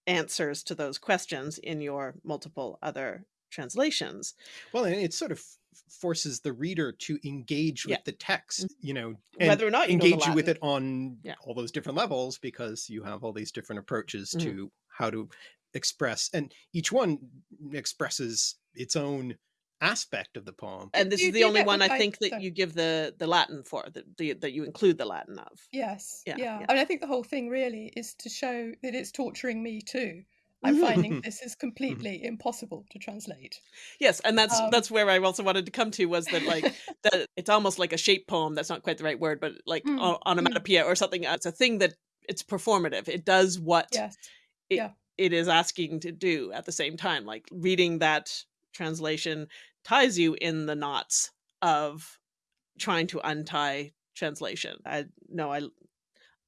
answers to those questions in your multiple other translations Well, and it sort of forces the reader to engage with Yeah. the text, you know, and whether or not you engage you with it on Yeah. all those different levels because you have all these different approaches Mhm. to how to express, and each one expresses its own aspect of the poem. and this You is the only one what i I- think that sorry. you give the the latin for that the, that you include the latin of Yes. Yeah, Yeah. yeah. And I think the whole thing really is to show that it's torturing me too. I'm [laughs] finding this is completely impossible to translate. yes and that's Um, that's where i also wanted to come to was that like [laughs] that it's almost like a shape poem that's not quite the right word but like Mm, o- onomatopoeia or something it's a thing that it's performative. It does what yes. it is asking to do at the same time like reading that translation ties you in the knots of trying to untie translation. I no i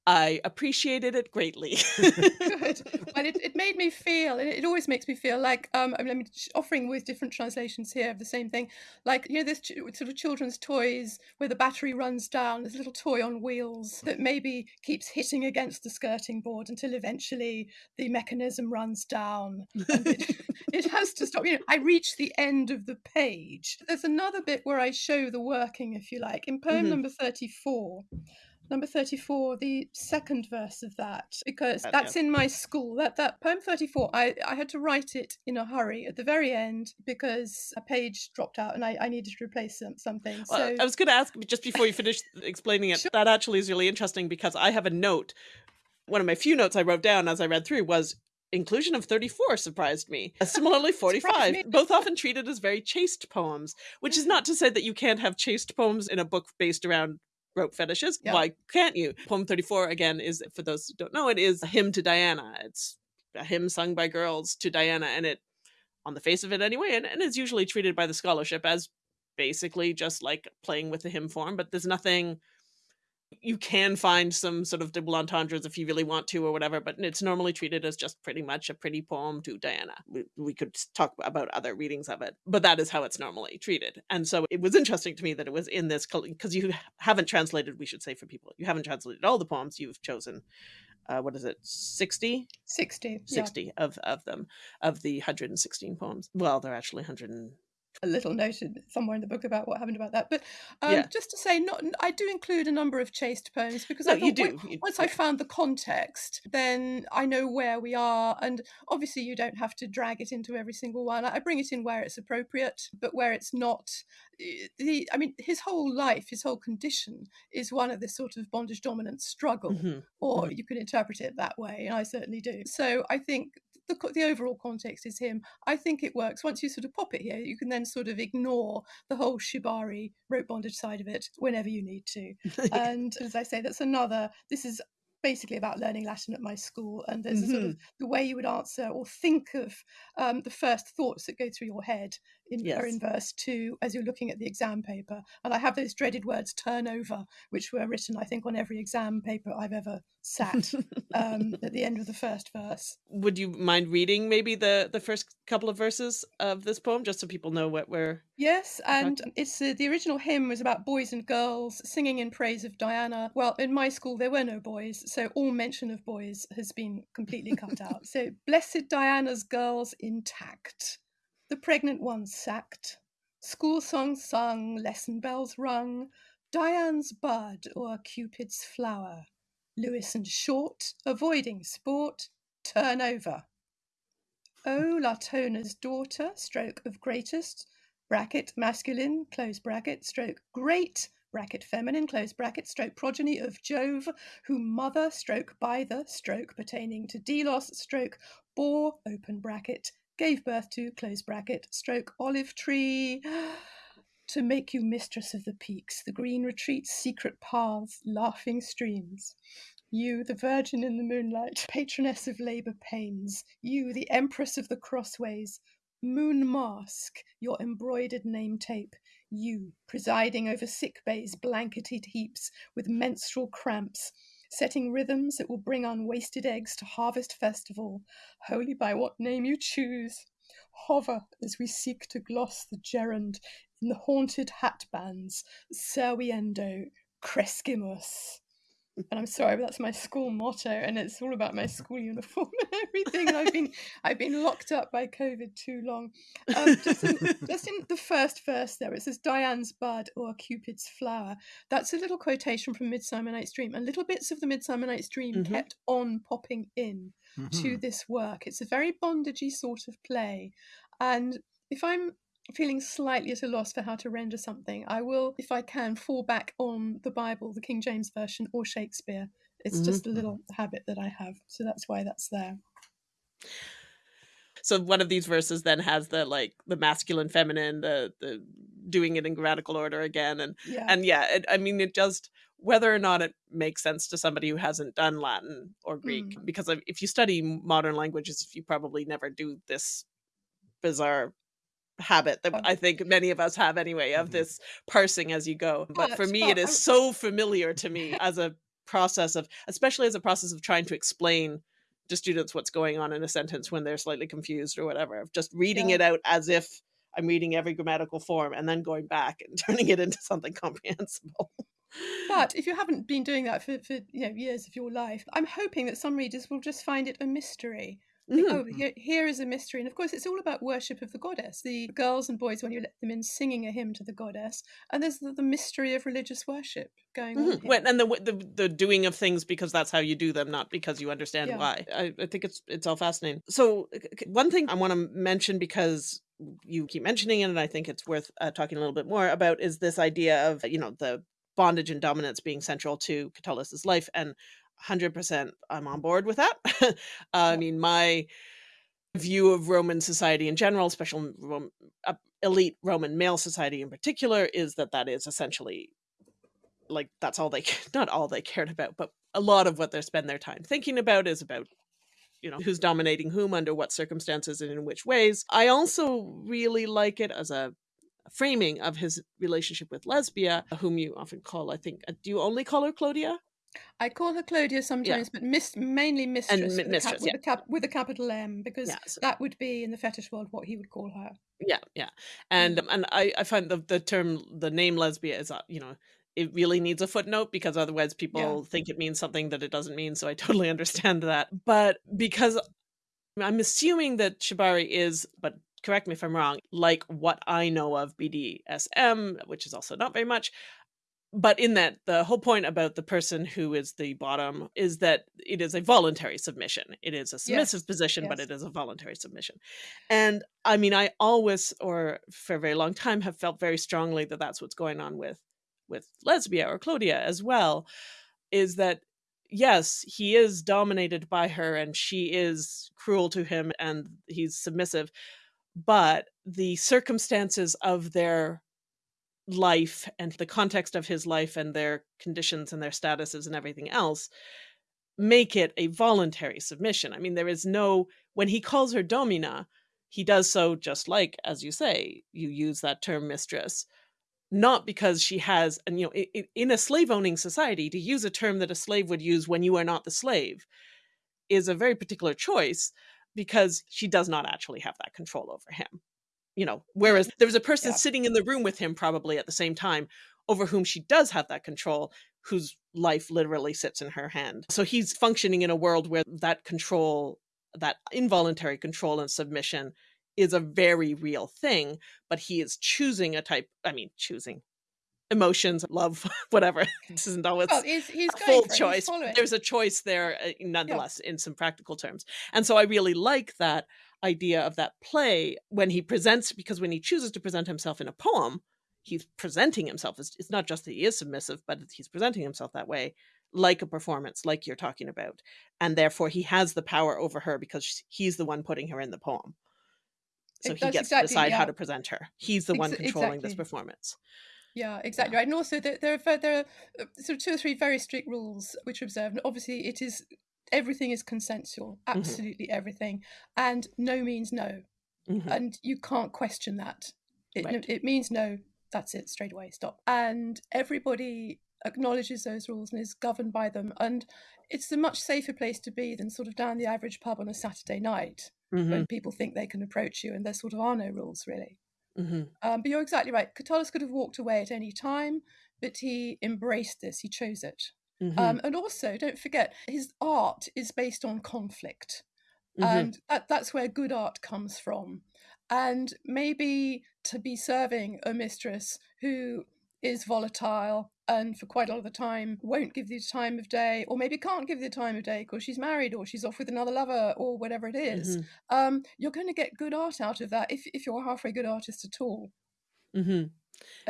i appreciated it greatly [laughs] Good. Well, it, it made me feel, and it always makes me feel like, um, I mean, offering with different translations here of the same thing. Like, you know, there's ch- sort of children's toys where the battery runs down, there's a little toy on wheels that maybe keeps hitting against the skirting board until eventually the mechanism runs down. and it, [laughs] it has to stop. You know, I reach the end of the page. There's another bit where I show the working, if you like. In poem Mhm. number 34, number 34 the second verse of that because that's in my school. That that poem 34 I, I had to write it in a hurry at the very end because a page dropped out and i, I needed to replace some, something. Well, so i was going to ask just before you finish explaining it Sure. that actually is really interesting because i have a note one of my few notes i wrote down as i read through was inclusion of 34 surprised me. [laughs] Similarly 45 me. both often treated as very chaste poems which is not to say that you can't have chaste poems in a book based around rope fetishes Yeah. why can't you poem 34 again is for those who don't know it is a hymn to diana it's a hymn sung by girls to diana and it on the face of it anyway and, and is usually treated by the scholarship as basically just like playing with the hymn form but there's nothing you can find some sort of double entendres if you really want to or whatever, but it's normally treated as just pretty much a pretty poem to Diana. We, we could talk about other readings of it, but that is how it's normally treated. And so it was interesting to me that it was in this because you haven't translated, we should say for people, you haven't translated all the poems, you've chosen uh, what is it 60 60 60 yeah. of of them of the 116 poems well they're actually 100 a little noted somewhere in the book about what happened about that. But um, yeah. just to say, not I do include a number of chaste poems because no, I do. When, once. I found the context, then I know where we are, and obviously you don't have to drag it into every single one. I bring it in where it's appropriate, but where it's not, eh, the I mean, his whole life, his whole condition is one of this sort of bondage dominant struggle, mm-hmm. or mm-hmm. you can interpret it that way, and I certainly do. So I think the, the overall context is him. I think it works. Once you sort of pop it here, you can then sort of ignore the whole shibari rope bondage side of it whenever you need to. [laughs] and as I say, that's another. This is basically about learning Latin at my school, and there's mm-hmm. sort of the way you would answer or think of um, the first thoughts that go through your head in, yes. are in verse two as you're looking at the exam paper. And I have those dreaded words "turnover," which were written, I think, on every exam paper I've ever sat um, at the end of the first verse. Would you mind reading maybe the the first couple of verses of this poem, just so people know what we're? Yes, and it's uh, the original hymn was about boys and girls singing in praise of Diana. Well, in my school there were no boys, so all mention of boys has been completely cut out. So blessed Diana's girls intact, the pregnant ones sacked, school songs sung, lesson bells rung. Dian's bud or Cupid's flower Lewis and Short, avoiding sport, turn over. O Latona's daughter, stroke of greatest, bracket masculine, close bracket, stroke great, bracket feminine, close bracket, stroke progeny of Jove, whom mother, stroke by the, stroke pertaining to Delos, stroke bore, open bracket, gave birth to, close bracket, stroke olive tree, [gasps] to make you mistress of the peaks, the green retreats, secret paths, laughing streams. You, the virgin in the moonlight, [laughs] patroness of labour pains, you, the empress of the crossways, moon mask, your embroidered name tape, you, presiding over sick bays, blanketed heaps with menstrual cramps, setting rhythms that will bring unwasted eggs to harvest festival, holy by what name you choose. Hover as we seek to gloss the gerund in the haunted hat bands, serviendo crescimus and I'm sorry, but that's my school motto, and it's all about my [laughs] school uniform and everything. And I've been I've been locked up by COVID too long. Um, just, in, just in the [laughs] first verse there, it says Dian's bud or Cupid's flower. That's a little quotation from Midsummer Night's Dream, and little bits of the Midsummer Night's Dream mm-hmm. kept on popping in mm-hmm. to this work. It's a very bondagey sort of play, and if I'm feeling slightly at a loss for how to render something, I will, if I can, fall back on the Bible, the King James Version, or Shakespeare. It's mm-hmm. just a little habit that I have. So that's why that's there. So one of these verses then has the like the masculine, feminine, the the doing it in grammatical order again, and yeah. and yeah, it, I mean it just whether or not it makes sense to somebody who hasn't done Latin or Greek, mm. because if you study modern languages, you probably never do this bizarre habit that I think many of us have anyway of mm-hmm. this parsing as you go. But for me, it is so familiar to me [laughs] as a process of, especially as a process of trying to explain to students what's going on in a sentence when they're slightly confused or whatever, of just reading yeah. it out as if I'm reading every grammatical form and then going back and [laughs] turning it into something comprehensible. But [laughs] if you haven't been doing that for, for you know years of your life, I'm hoping that some readers will just find it a mystery Mm. Oh, here, here is a mystery. And of course, it's all about worship of the goddess. The girls and boys, when you let them in, singing a hymn to the goddess. And there's the, the mystery of religious worship going mm-hmm. on. and the, the the doing of things because that's how you do them, not because you understand yeah. why. I, I think it's it's all fascinating. So, one thing I want to mention because you keep mentioning it, and I think it's worth uh, talking a little bit more about is this idea of, you know, the bondage and dominance being central to Catullus's life. And 100% I'm on board with that. [laughs] I mean, my view of Roman society in general, especially Rome, uh, elite Roman male society in particular, is that that is essentially like that's all they [laughs] not all they cared about, but a lot of what they spend their time thinking about is about you know who's dominating whom under what circumstances and in which ways. I also really like it as a framing of his relationship with Lesbia, whom you often call, I think, uh, do you only call her Clodia? I call her Clodia sometimes, but mis- mainly mistress, and with, mistress, a with, a cap- with a capital M, because so. that would be in the fetish world what he would call her. Yeah, yeah, and mm. and I I find the the term the name lesbia is uh, you know it really needs a footnote because otherwise people yeah. think it means something that it doesn't mean. So I [laughs] totally understand that. But because I'm assuming that Shibari is, but correct me if I'm wrong, like what I know of BDSM, which is also not very much. But in that, the whole point about the person who is the bottom is that it is a voluntary submission. It is a submissive yes. position, yes. but it is a voluntary submission. And I mean, I always, or for a very long time, have felt very strongly that that's what's going on with with Lesbia or Clodia as well, is that yes, he is dominated by her and she is cruel to him and he's submissive, but the circumstances of their life and the context of his life and their conditions and their statuses and everything else make it a voluntary submission. I mean, there is no, when he calls her domina, he does so just like, as you say, you use that term mistress, not because she has, and you know, in a slave owning society, to use a term that a slave would use when you are not the slave is a very particular choice because she does not actually have that control over him you know whereas there was a person yeah. sitting in the room with him probably at the same time over whom she does have that control whose life literally sits in her hand. So he's functioning in a world where that control that involuntary control and submission is a very real thing but he is choosing a type i mean choosing emotions love [laughs] whatever. This isn't always well, he's, he's a full choice. there's a choice there uh, nonetheless yeah. in some practical terms. And so i really like that idea of that play when he presents because when he chooses to present himself in a poem he's presenting himself as it's not just that he is submissive but he's presenting himself that way like a performance like you're talking about and therefore he has the power over her because he's the one putting her in the poem so he gets exactly, to decide yeah. how to present her he's the Ex one controlling exactly. this performance yeah, exactly yeah. right. And also, there, there, are, there are uh, sort of two or three very strict rules which are observed. And Obviously, it is everything is consensual, mm-hmm. absolutely mm-hmm. everything, and no means no, mm-hmm. and you can't question that. It, right. it means no. That's it, straight away, stop. And everybody acknowledges those rules and is governed by them. And it's a much safer place to be than sort of down the average pub on a Saturday night mm-hmm. when people think they can approach you and there sort of are no rules really. Mm-hmm. Um, but you're exactly right. Catullus could have walked away at any time, but he embraced this. He chose it. Mm-hmm. Um, and also, don't forget, his art is based on conflict. Mm-hmm. And that, that's where good art comes from. And maybe to be serving a mistress who is volatile and for quite a lot of the time won't give you the time of day or maybe can't give you the time of day because she's married or she's off with another lover or whatever it is, mm-hmm. um, you're going to get good art out of that if, if you're a halfway good artist at all mm-hmm.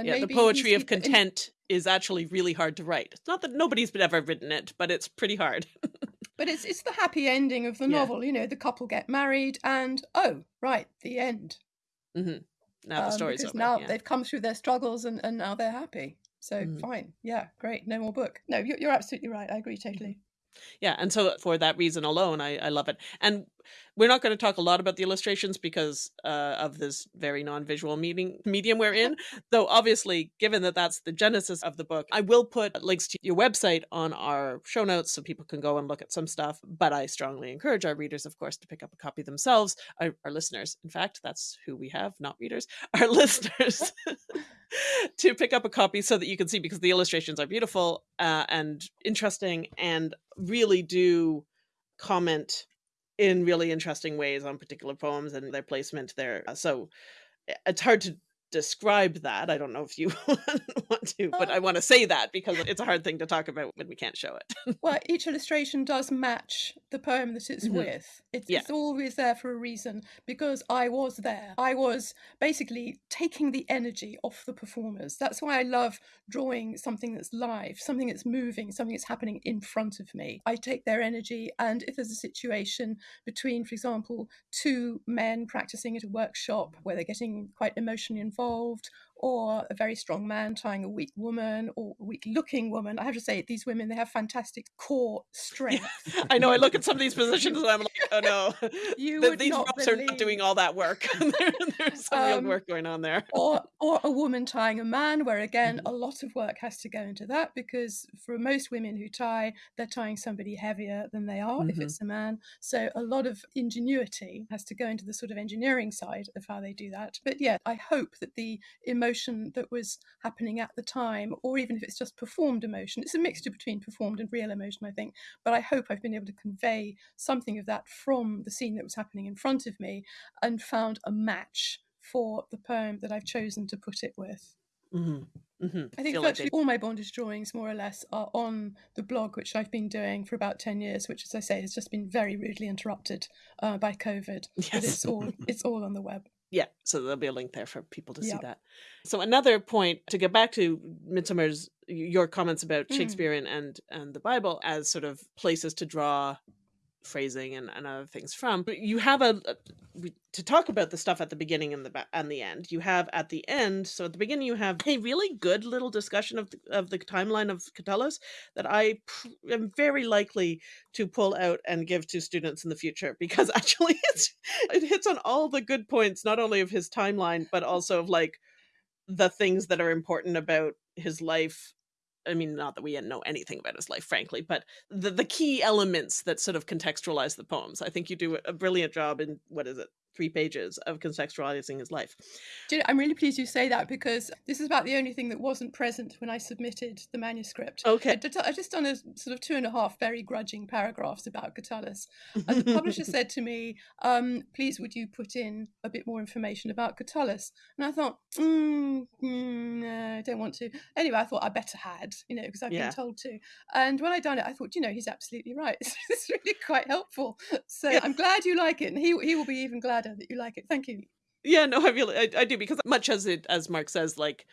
yeah, the poetry of content is actually really hard to write. It's not that nobody's ever written it, but it's pretty hard. [laughs] but it's it's the happy ending of the yeah. novel. You know, the couple get married, and oh, right, the end. Mm-hmm. Now the um, story's over. Now yeah. they've come through their struggles, and and now they're happy. So mm. fine, yeah, great, no more book. No, you're, you're absolutely right. I agree totally. Yeah, and so for that reason alone, I, I love it. And we're not going to talk a lot about the illustrations because uh, of this very non-visual meeting medium we're in. Though obviously, given that that's the genesis of the book, I will put links to your website on our show notes so people can go and look at some stuff. But I strongly encourage our readers, of course, to pick up a copy themselves. Our, our listeners, in fact, that's who we have, not readers. [laughs] Our listeners. [laughs] [laughs] to pick up a copy so that you can see because the illustrations are beautiful uh, and interesting and really do comment in really interesting ways on particular poems and their placement there. So eh, it's hard to describe that. I don't know if you [laughs] want to, but I want to say that because it's a hard thing to talk about when we can't show it. well, [laughs] each illustration does match the poem that it's mm-hmm. with. It's, yeah. it's always there for a reason because I was there. I was basically taking the energy off the performers. That's why I love drawing something that's live, something that's moving, something that's happening in front of me. I take their energy, and if there's a situation between, for example, two men practicing at a workshop where they're getting quite emotionally involved, involved or a very strong man tying a weak woman or weak looking woman. I have to say, these women, they have fantastic core strength. [laughs] I know. I look at some of these positions and I'm like, oh no, [laughs] You [laughs] Th- would these not ropes are not doing all that work. There- There's some real Um, work going on there. or or a woman tying a man where again Mm-hmm. a lot of work has to go into that because for most women who tie they're tying somebody heavier than they are if Mhm. it's a man so a lot of ingenuity has to go into the sort of engineering side of how they do that but yeah i hope that the emotion that was happening at the time or even if it's just performed emotion it's a mixture between performed and real emotion i think but i hope i've been able to convey something of that from the scene that was happening in front of me and found a match for the poem that I've chosen to put it with. hmm hmm I think virtually all my bondage drawings, more or less, are on the blog, which I've been doing for about ten years. Which, as I say, has just been very rudely interrupted uh, by COVID. But Yes. it's all it's all on the web. Yeah, so there'll be a link there for people to see that. So another point to get back to Midsummer's your comments about Mm. Shakespeare and and, and the Bible as sort of places to draw phrasing and, and other things from. But you have a, a- to talk about the stuff at the beginning and the and the end. You have at the end. So at the beginning you have a really good little discussion of the, of the timeline of Catullus that I am very likely to pull out and give to students in the future [laughs] because actually it's it hits on all the good points not only of his timeline but also of like the things that are important about his life i mean not that we know anything about his life frankly but the, the key elements that sort of contextualize the poems. I think you do a brilliant job in what is it three pages of contextualizing his life Do you know, I'm really pleased you say that because this is about the only thing that wasn't present when I submitted the manuscript. okay I did- I just done a sort of two and a half very grudging paragraphs about Catullus, and the [laughs] publisher said to me, um, "Please, would you put in a bit more information about Catullus?" And I thought, mm, mm, no, I don't want to. Anyway, I thought I better had, you know, because I've Yeah. been told to. And when I done it, I thought, you know, he's absolutely right. [laughs] it's really quite helpful. So Yeah. I'm glad you like it, and he he will be even gladder that you like it. Thank you. yeah no i really I, I do because much as it as mark says like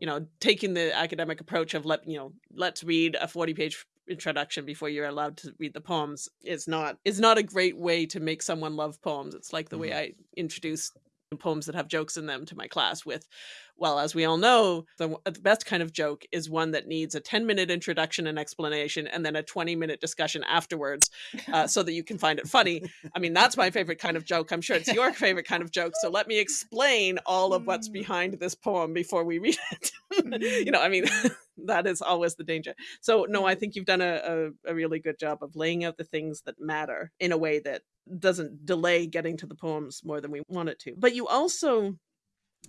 you know taking the academic approach of let you know let's read a 40 page introduction before you're allowed to read the poems is not is not a great way to make someone love poems it's like the way mm-hmm. i introduce poems that have jokes in them to my class with well as we all know the, the best kind of joke is one that needs a 10 minute introduction and explanation and then a 20 minute discussion afterwards uh, so that you can find it funny I mean, that's my favorite kind of joke. I'm sure it's your favorite kind of joke. So let me explain all of what's Mm. behind this poem before we read it. [laughs] You know, I mean, [laughs] that is always the danger. So, no, I Mm. think you've done a, a, a really good job of laying out the things that matter in a way that doesn't delay getting to the poems more than we want it to. But you also,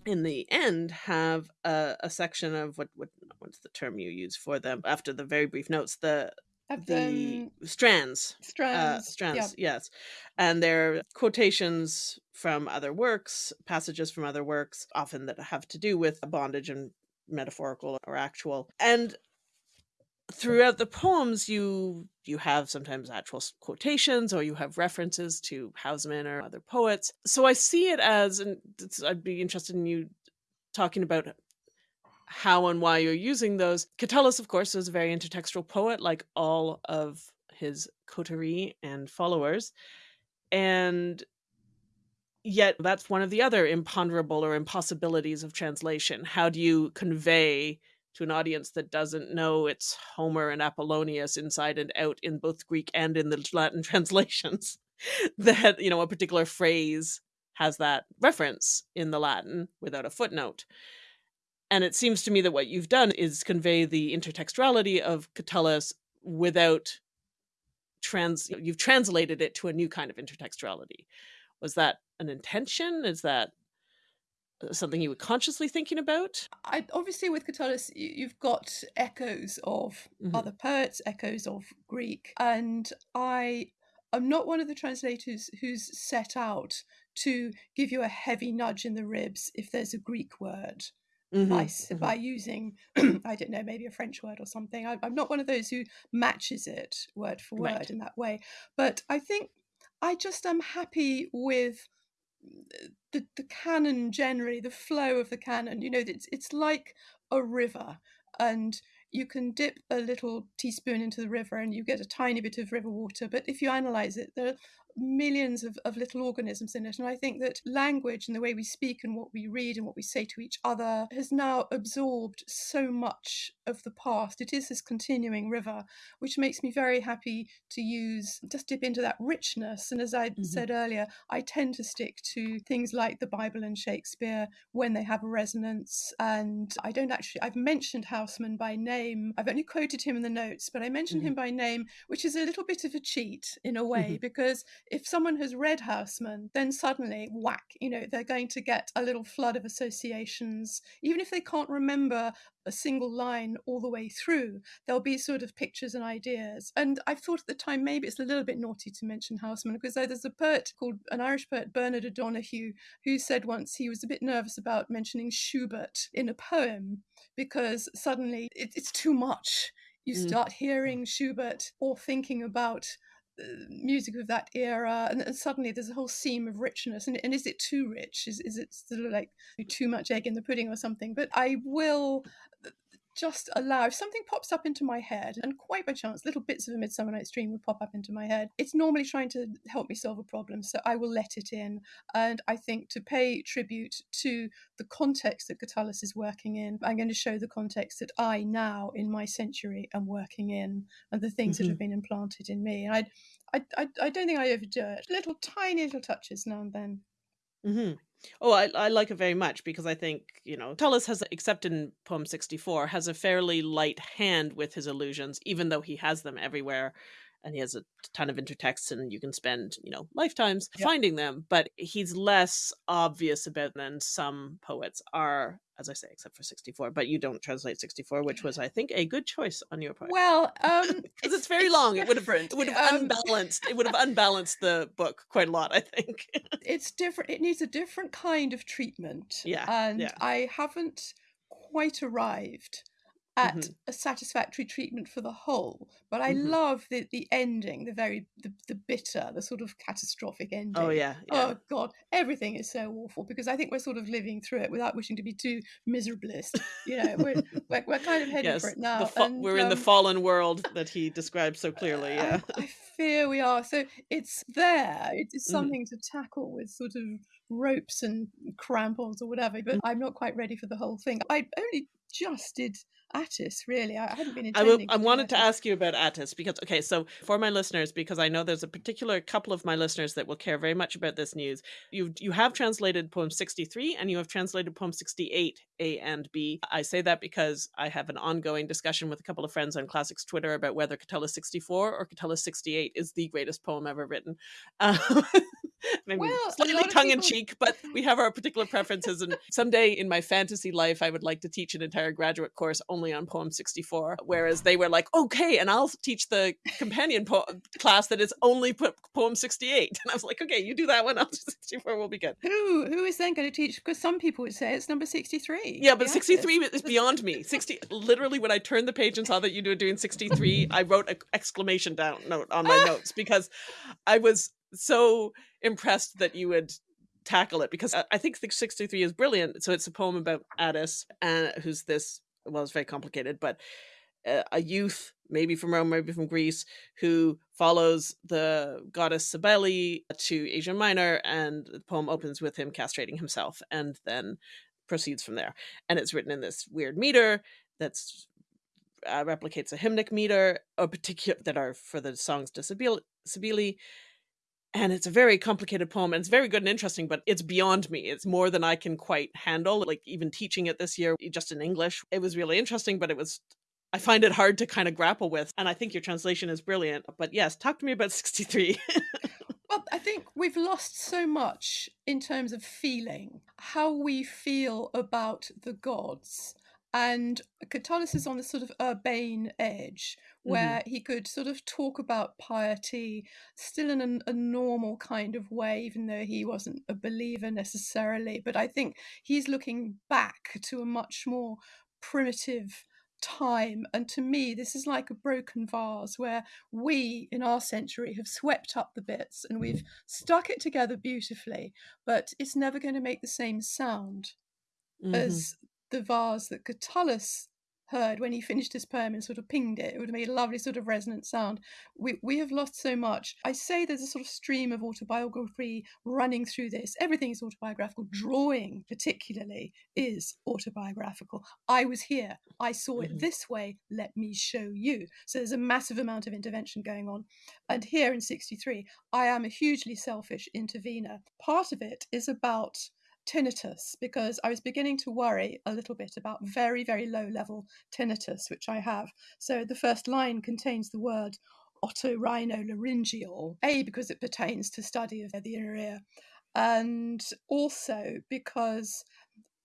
in the end, have a, a section of what, what what's the term you use for them after the very brief notes, the Have the um, strands uh, strands. strands yes and they're quotations from other works passages from other works often that have to do with a bondage and metaphorical or actual and throughout the poems you you have sometimes actual quotations or you have references to Housman or other poets so i see it as and i'd be interested in you talking about how and why you're using those. Catullus, of course, was a very intertextual poet, like all of his coterie and followers. And yet, that's one of the other imponderable or impossibilities of translation. How do you convey to an audience that doesn't know it's Homer and Apollonius inside and out in both Greek and in the [laughs] Latin translations [laughs] that, you know, a particular phrase has that reference in the Latin without a footnote? And it seems to me that what you've done is convey the intertextuality of Catullus without trans you've translated it to a new kind of intertextuality. Was that an intention? Is that something you were consciously thinking about? I, obviously, with Catullus, you, you've got echoes of Mhm. other poets, echoes of Greek, and I am not one of the translators who's set out to give you a heavy nudge in the ribs if there's a Greek word by, Mhm, s- mhm. by using, [clears throat] I don't know, maybe a French word or something. I, I'm not one of those who matches it word for word Right. in that way. But I think I just am happy with the, the canon generally, the flow of the canon. You know, it's, it's like a river, and you can dip a little teaspoon into the river and you get a tiny bit of river water. But if you analyze it, there are millions of, of little organisms in it. And I think that language and the way we speak and what we read and what we say to each other has now absorbed so much of the past. It is this continuing river, which makes me very happy to use, just dip into that richness. And as I mm-hmm. said earlier, I tend to stick to things like the Bible and Shakespeare when they have a resonance. And I don't actually, I've mentioned Housman by name. I've only quoted him in the notes, but I mentioned mm-hmm. him by name, which is a little bit of a cheat in a way, mm-hmm. because if someone has read Housman, then suddenly, whack, you know, they're going to get a little flood of associations. Even if they can't remember a single line all the way through. There'll be sort of pictures and ideas. And I thought at the time maybe it's a little bit naughty to mention Housman because there's a poet called an Irish poet, Bernard O'Donoghue, who said once he was a bit nervous about mentioning Schubert in a poem because suddenly it, it's too much. You mm. start hearing Schubert or thinking about music of that era and, and, suddenly there's a whole seam of richness and, and is it too rich? Is, is it sort of like too much egg in the pudding or something? But i will just allow if something pops up into my head and quite by chance little bits of a midsummer night's dream would pop up into my head it's normally trying to help me solve a problem so i will let it in and i think to pay tribute to the context that catullus is working in i'm going to show the context that i now in my century am working in and the things mm-hmm. that have been implanted in me and I, I i i don't think i overdo it little tiny little touches now and then mm-hmm. Oh, I, I like it very much because I think, you know, Tullus has, except in poem 64, has a fairly light hand with his illusions, even though he has them everywhere and he has a ton of intertexts and you can spend you know lifetimes yep. finding them but he's less obvious about than some poets are as i say except for 64 but you don't translate 64 which was i think a good choice on your part well um [laughs] because it's, it's, very long different. it would have it would have um, unbalanced it would have [laughs] unbalanced the book quite a lot i think [laughs] it's different it needs a different kind of treatment yeah and yeah. i haven't quite arrived at mm-hmm. a satisfactory treatment for the whole. But I mm-hmm. love the the ending, the very the, the bitter, the sort of catastrophic oh, ending. Oh yeah, yeah, Oh god, everything is so awful because I think we're sort of living through it without wishing to be too miserablest. You know, we're [laughs] we're, we're kind of heading yes, for it now. Fa- and, we're um, in the um, fallen world that he [laughs] describes so clearly. Yeah, I, I, fear we are. So it's there. It is mm-hmm. something mm-hmm. to tackle with sort of ropes and crampons or whatever. But mm-hmm. I'm not quite ready for the whole thing. I only just did Attis, really. I hadn't been. I, I wanted to ask you about Attis because, okay, so for my listeners, because I know there's a particular couple of my listeners that will care very much about this news. You you have translated poem 63 and you have translated poem 68 A and B. I say that because I have an ongoing discussion with a couple of friends on Classics Twitter about whether Catullus 64 or Catullus 68 is the greatest poem ever written. [laughs] Um, [laughs] maybe well, slightly tongue in cheek, [laughs] but we have our particular preferences. And someday in my fantasy life, I would like to teach an entire graduate course only on poem 64. Whereas they were like, okay, and I'll teach the companion po- class that is only poem 68. And I was like, okay, you do that one. I'll do 64. We'll be good. Who who is then going to teach? Because some people would say it's number 63. Yeah, but 63 is beyond me. 60. Literally, when I turned the page and saw that you were doing 63, I wrote an exclamation down note on my [laughs] notes because I was so impressed that you would tackle it because I think 63 is brilliant. So it's a poem about Attis, and who's this, well, it's very complicated, but uh, a youth, maybe from Rome, maybe from Greece, who follows the goddess Cybele to Asia Minor, and the poem opens with him castrating himself and then proceeds from there. And it's written in this weird meter that's uh, replicates a hymnic meter, a particular that are for the songs to Cybele and it's a very complicated poem and it's very good and interesting but it's beyond me. It's more than i can quite handle like even teaching it this year just in english. It was really interesting but it was i find it hard to kind of grapple with and i think your translation is brilliant but yes talk to me about [laughs] 63 well i think we've lost so much in terms of feeling how we feel about the gods and Catullus is on this sort of urbane edge where mm-hmm. he could sort of talk about piety still in a, a, normal kind of way, even though he wasn't a believer necessarily. But I think he's looking back to a much more primitive time. And to me, this is like a broken vase where we in our century have swept up the bits and we've stuck it together beautifully, but it's never going to make the same sound. Mm-hmm. as the vase that Catullus heard when he finished his poem and sort of pinged it. It would have made a lovely sort of resonant sound. We, we have lost so much. I say there's a sort of stream of autobiography running through this. Everything is autobiographical. Drawing, particularly, is autobiographical. I was here. I saw it mm-hmm. this way. Let me show you. So there's a massive amount of intervention going on. And here in 63, I am a hugely selfish intervener. Part of it is about tinnitus because I was beginning to worry a little bit about very, very low level tinnitus, which I have. So the first line contains the word otorhinolaryngol, A, because it pertains to study of the inner ear, and also because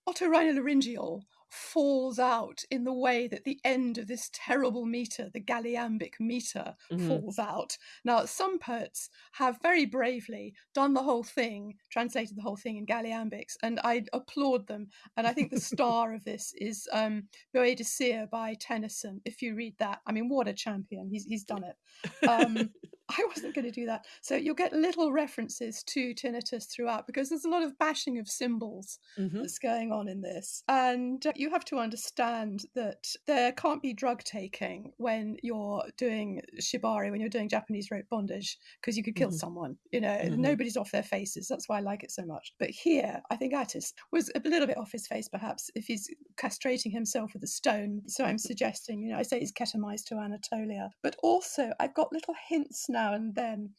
otorhinolaryngol falls out in the way that the end of this terrible meter, the galliambic meter, mm-hmm. falls out. Now, some poets have very bravely done the whole thing, translated the whole thing in galliambics, and I applaud them. And I think the [laughs] star of this is um, Boadicea by Tennyson. If you read that, I mean, what a champion! He's he's done it. Um, I wasn't going to do that. So you'll get little references to tinnitus throughout because there's a lot of bashing of cymbals mm-hmm. that's going on in this. And uh, you have to understand that there can't be drug taking when you're doing shibari, when you're doing Japanese rope bondage, because you could kill mm-hmm. someone. You know, mm-hmm. nobody's off their faces. That's why I like it so much. But here, I think Attis was a little bit off his face, perhaps, if he's castrating himself with a stone. So I'm suggesting, you know, I say he's ketamized to Anatolia. But also, I've got little hints now now and then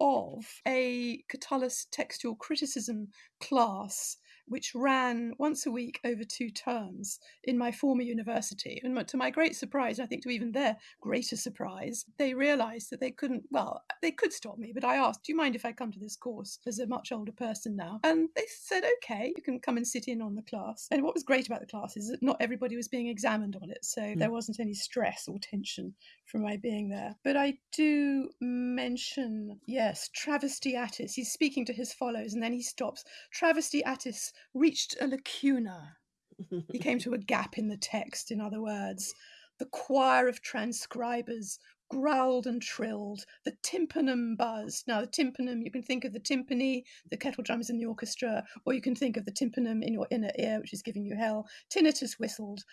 of a Catullus textual criticism class which ran once a week over two terms in my former university. And to my great surprise, I think to even their greater surprise, they realized that they couldn't, well, they could stop me, but I asked, Do you mind if I come to this course as a much older person now? And they said, Okay, you can come and sit in on the class. And what was great about the class is that not everybody was being examined on it. So mm. there wasn't any stress or tension from my being there. But I do mention, yes, Travesty Attis. He's speaking to his follows and then he stops. Travesty Attis reached a lacuna. he [laughs] came to a gap in the text, in other words. The choir of transcribers growled and trilled. The tympanum buzzed. Now, the tympanum, you can think of the timpani, the kettle drums in the orchestra, or you can think of the tympanum in your inner ear, which is giving you hell. Tinnitus whistled.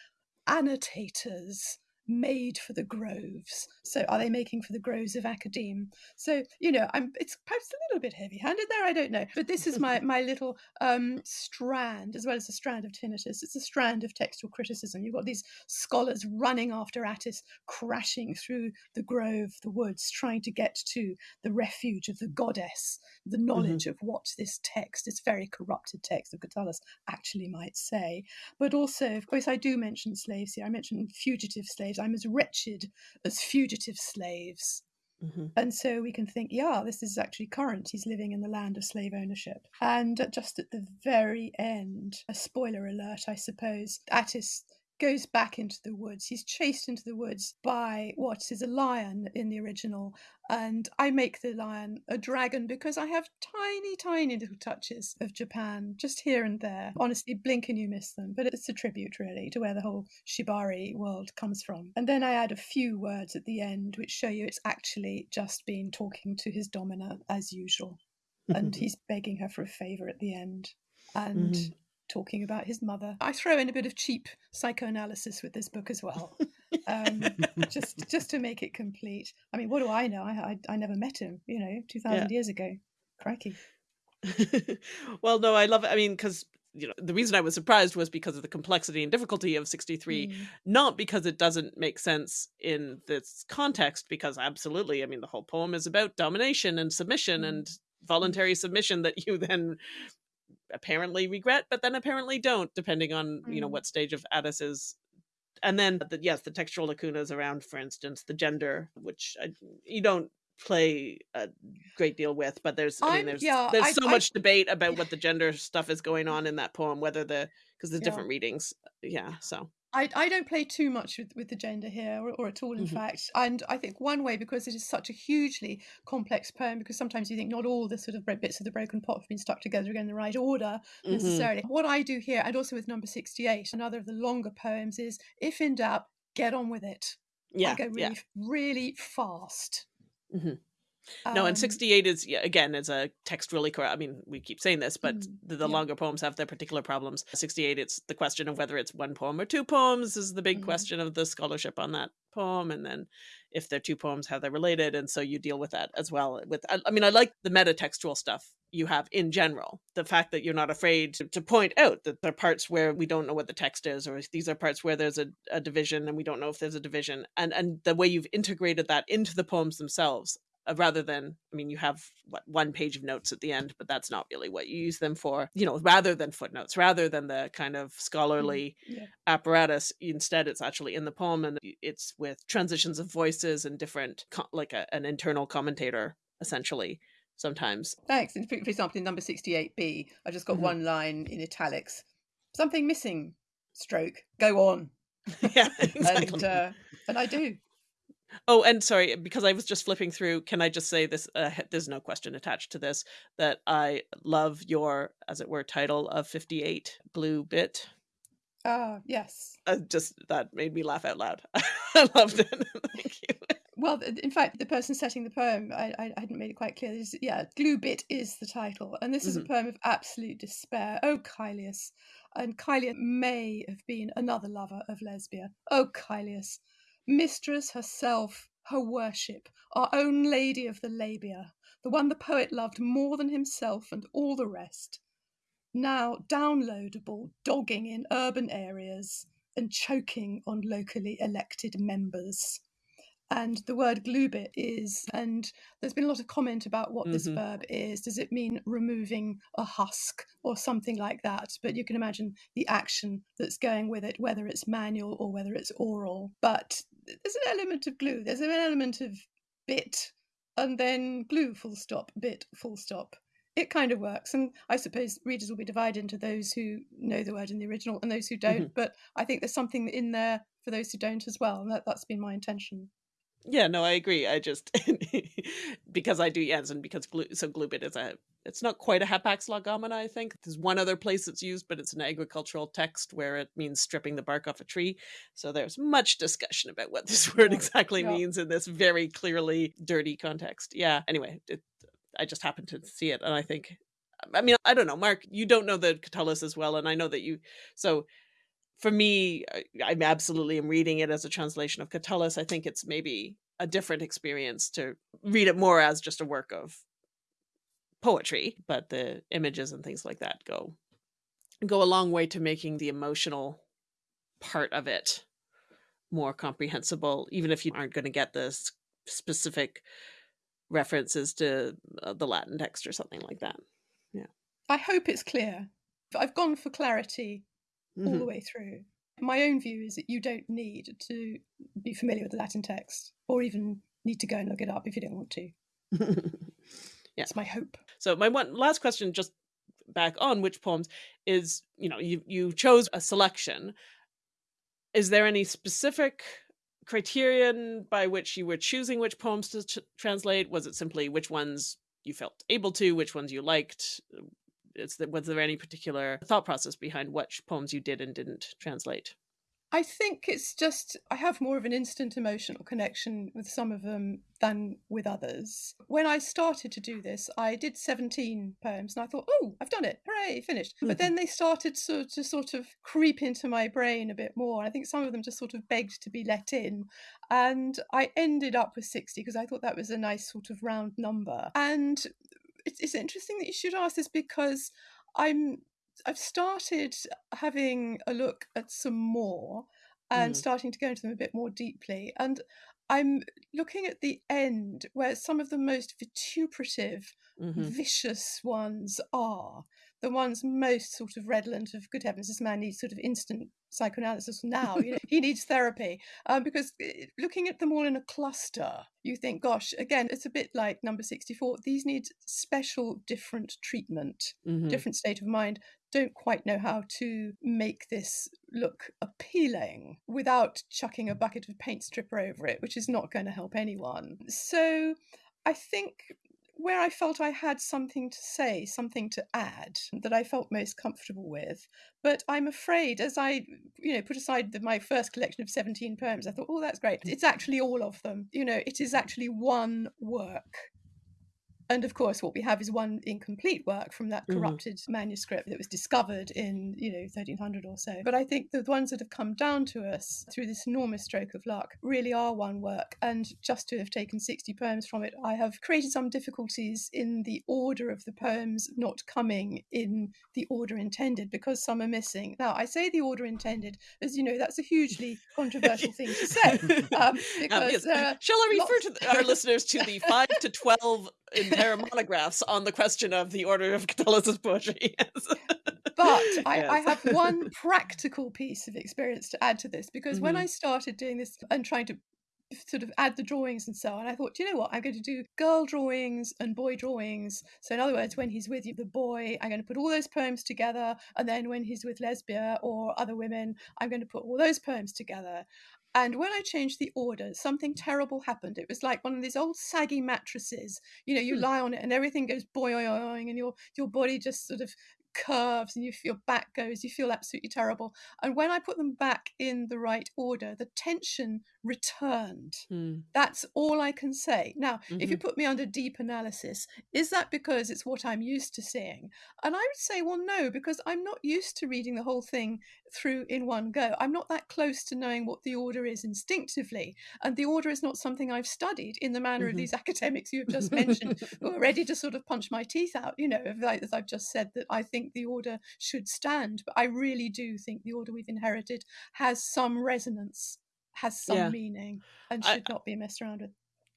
Annotators made for the groves. So are they making for the groves of academe? So you know, I'm it's perhaps a little bit heavy-handed there. I don't know, but this is my [laughs] my little um, strand, as well as a strand of tinnitus. It's a strand of textual criticism. You've got these scholars running after Attis, crashing through the grove, the woods, trying to get to the refuge of the goddess, the mm-hmm. knowledge mm-hmm. of what this text, this very corrupted text of Catullus, actually might say. But also, of course, I do mention slaves here. I mention fugitive slaves slaves. I'm as wretched as fugitive slaves. Mm-hmm. And so we can think, yeah, this is actually current. He's living in the land of slave ownership. And just at the very end, a spoiler alert, I suppose, Attis goes back into the woods. He's chased into the woods by what is a lion in the original. And I make the lion a dragon because I have tiny, tiny little touches of Japan just here and there. Honestly, blink and you miss them. But it's a tribute, really, to where the whole Shibari world comes from. And then I add a few words at the end which show you it's actually just been talking to his domina as usual. and [laughs] he's begging her for a favour at the end. And mm-hmm talking about his mother. I throw in a bit of cheap psychoanalysis with this book as well, um, [laughs] just just to make it complete. I mean, what do I know? I I, I never met him. You know, two thousand yeah. years ago. Crikey. [laughs] well, no, I love it. I mean, because you know the reason I was surprised was because of the complexity and difficulty of 63, mm. not because it doesn't make sense in this context. Because absolutely, I mean, the whole poem is about domination and submission mm. and voluntary submission that you then apparently regret, but then apparently don't, depending on mm. you know mm. what stage of Attis is. And then, the, yes, the textual lacunas around, for instance, the gender, which I, you don't play a great deal with, but there's I mean, there's yeah, there's I, so I, much debate about what the gender stuff is going on in that poem, whether the because there's yeah. different readings. Yeah, so I, I don't play too much with, with the gender here, or, or at all, in mm-hmm. fact. And I think one way, because it is such a hugely complex poem, because sometimes you think not all the sort of bits of the broken pot have been stuck together again in the right order mm-hmm. necessarily. What I do here, and also with number 68, another of the longer poems, is if in doubt, get on with it. Yeah. I go really, yeah. really fast. Mm-hmm. No, and Um, 68 is yeah, again is a textually correct. I mean, we keep saying this, but Mm, the, the yeah. longer poems have their particular problems. 68, it's the question of whether it's one poem or two poems is the big Mhm. question of the scholarship on that poem, and then if they're two poems, how they're related, and so you deal with that as well. With I, I mean, I like the metatextual stuff you have in general. The fact that you're not afraid to, to point out that there are parts where we don't know what the text is, or these are parts where there's a, a division and we don't know if there's a division, and and the way you've integrated that into the poems themselves rather than i mean you have what one page of notes at the end but that's not really what you use them for you know rather than footnotes rather than the kind of scholarly yeah. apparatus instead it's actually in the poem and it's with transitions of voices and different like a, an internal commentator essentially sometimes Thanks. And for, example, in number 68b, I just got Mhm. one line in italics. Something missing, stroke, go on. [laughs] yeah [laughs] exactly And, uh, and I do. Oh, and sorry, because I was just flipping through, can I just say this? Uh, there's no question attached to this that I love your, as it were, title of 58 Blue Bit. Ah, yes. Uh, just that made me laugh out loud. [laughs] I loved it. [laughs] Thank you. Well, in fact, the person setting the poem, I, I I hadn't made it quite clear. This, yeah, Glue Bit is the title, and this is a Mhm. poem of absolute despair. Oh, Caelius. And Caelia may have been another lover of Lesbia. Oh, Caelius. Mistress herself, her worship, our own lady of the labia, the one the poet loved more than himself and all the rest. Now downloadable, dogging in urban areas and choking on locally elected members and the word glubit is and there's been a lot of comment about what this Mhm. verb is does it mean removing a husk or something like that but you can imagine the action that's going with it whether it's manual or whether it's oral but there's an element of glue there's an element of bit and then glue full stop bit full stop. It kind of works and i suppose readers will be divided into those who know the word in the original and those who don't mm-hmm. but i think there's something in there for those who don't as well and that, that's been my intention. Yeah, no, I agree. I just [laughs] because I do yes, and because glue, so glue bit is a it's not quite a hapax legomena. I think there's one other place it's used, but it's an agricultural text where it means stripping the bark off a tree. So there's much discussion about what this [laughs] word exactly yeah. means in this very clearly dirty context. Yeah. Anyway, it, I just happened to see it, and I think, I mean, I don't know, Mark, you don't know the Catullus as well, and I know that you so for me, I I'm absolutely am reading it as a translation of Catullus. I think it's maybe a different experience to read it more as just a work of poetry, but the images and things like that go go a long way to making the emotional part of it more comprehensible, even if you aren't going to get the specific references to uh, the Latin text or something like that. Yeah. I hope it's clear. I've gone for clarity all Mhm. the way through. My own view is that you don't need to be familiar with the Latin text or even need to go and look it up if you don't want to. [laughs] Yeah. It's my hope. So my one last question, just back on which poems, is you know you you chose a selection. Is there any specific criterion by which you were choosing which poems to translate? Was it simply which ones you felt able to, which ones you liked? Is there, was there any particular thought process behind which poems you did and didn't translate? I think it's just I have more of an instant emotional connection with some of them than with others. When I started to do this, I did 17 poems and I thought, oh, I've done it. Hooray, finished. Mhm. But then they started to, to sort of creep into my brain a bit more. I think some of them just sort of begged to be let in. And I ended up with 60 because I thought that was a nice sort of round number. And it's, it's interesting that you should ask this because I'm I've started having a look at some more and Mm. starting to go into them a bit more deeply. And I'm looking at the end where some of the most vituperative, Mhm. vicious ones are. The ones most sort of redolent of good heavens, this man needs sort of instant psychoanalysis now. You know, he needs therapy. Um, because eh, looking at them all in a cluster, you think, gosh, again, it's a bit like number 64. These need special, different treatment Mhm. different state of mind don't quite know how to make this look appealing without chucking a bucket of paint stripper over it, which is not going to help anyone. So I think where I felt I had something to say, something to add that I felt most comfortable with. But I'm afraid, as I, you know, put aside the, my first collection of 17 poems, I thought, oh, that's great. It's actually all of them. You know, it is actually one work And of course, what we have is one incomplete work from that Mhm. corrupted manuscript that was discovered in, you know, 1300 or so. But I think the ones that have come down to us through this enormous stroke of luck really are one work. And just to have taken 60 poems from it, I have created some difficulties in the order of the poems not coming in the order intended because some are missing. Now, I say the order intended, as you know, that's a hugely controversial thing to say. [laughs] Um, Um, yes. there Shall I refer lots- to th- our listeners to the five to twelve entire monographs on the question of the order of [laughs] Catullus's poetry? Yes. but I, I have one practical piece of experience to add to this because when Mhm. I started doing this and trying to sort of add the drawings and so on, I thought, you know what? I'm going to do girl drawings and boy drawings. So, in other words, when he's with you, the boy, I'm going to put all those poems together. And then when he's with Lesbia or other women, I'm going to put all those poems together. And when I changed the order, something terrible happened. It was like one of these old saggy mattresses. You know, you Hmm. lie on it and everything goes boing, and your your body just sort of curves and you your back goes. You feel absolutely terrible. And when I put them back in the right order, the tension returned. Hmm. That's all I can say. Now, if you Mhm. put me under deep analysis, is that because it's what I'm used to seeing? And I would say, well, no, because I'm not used to reading the whole thing through in one go. I'm not that close to knowing what the order is instinctively. And the order is not something I've studied in the manner of Mhm. these [laughs] academics you have just mentioned, [laughs] who are ready to sort of punch my teeth out, you know, as I've just said, that I think the order should stand. But I really do think the order we've inherited has some resonance, has some Yeah. meaning, and I- should not be messed around with.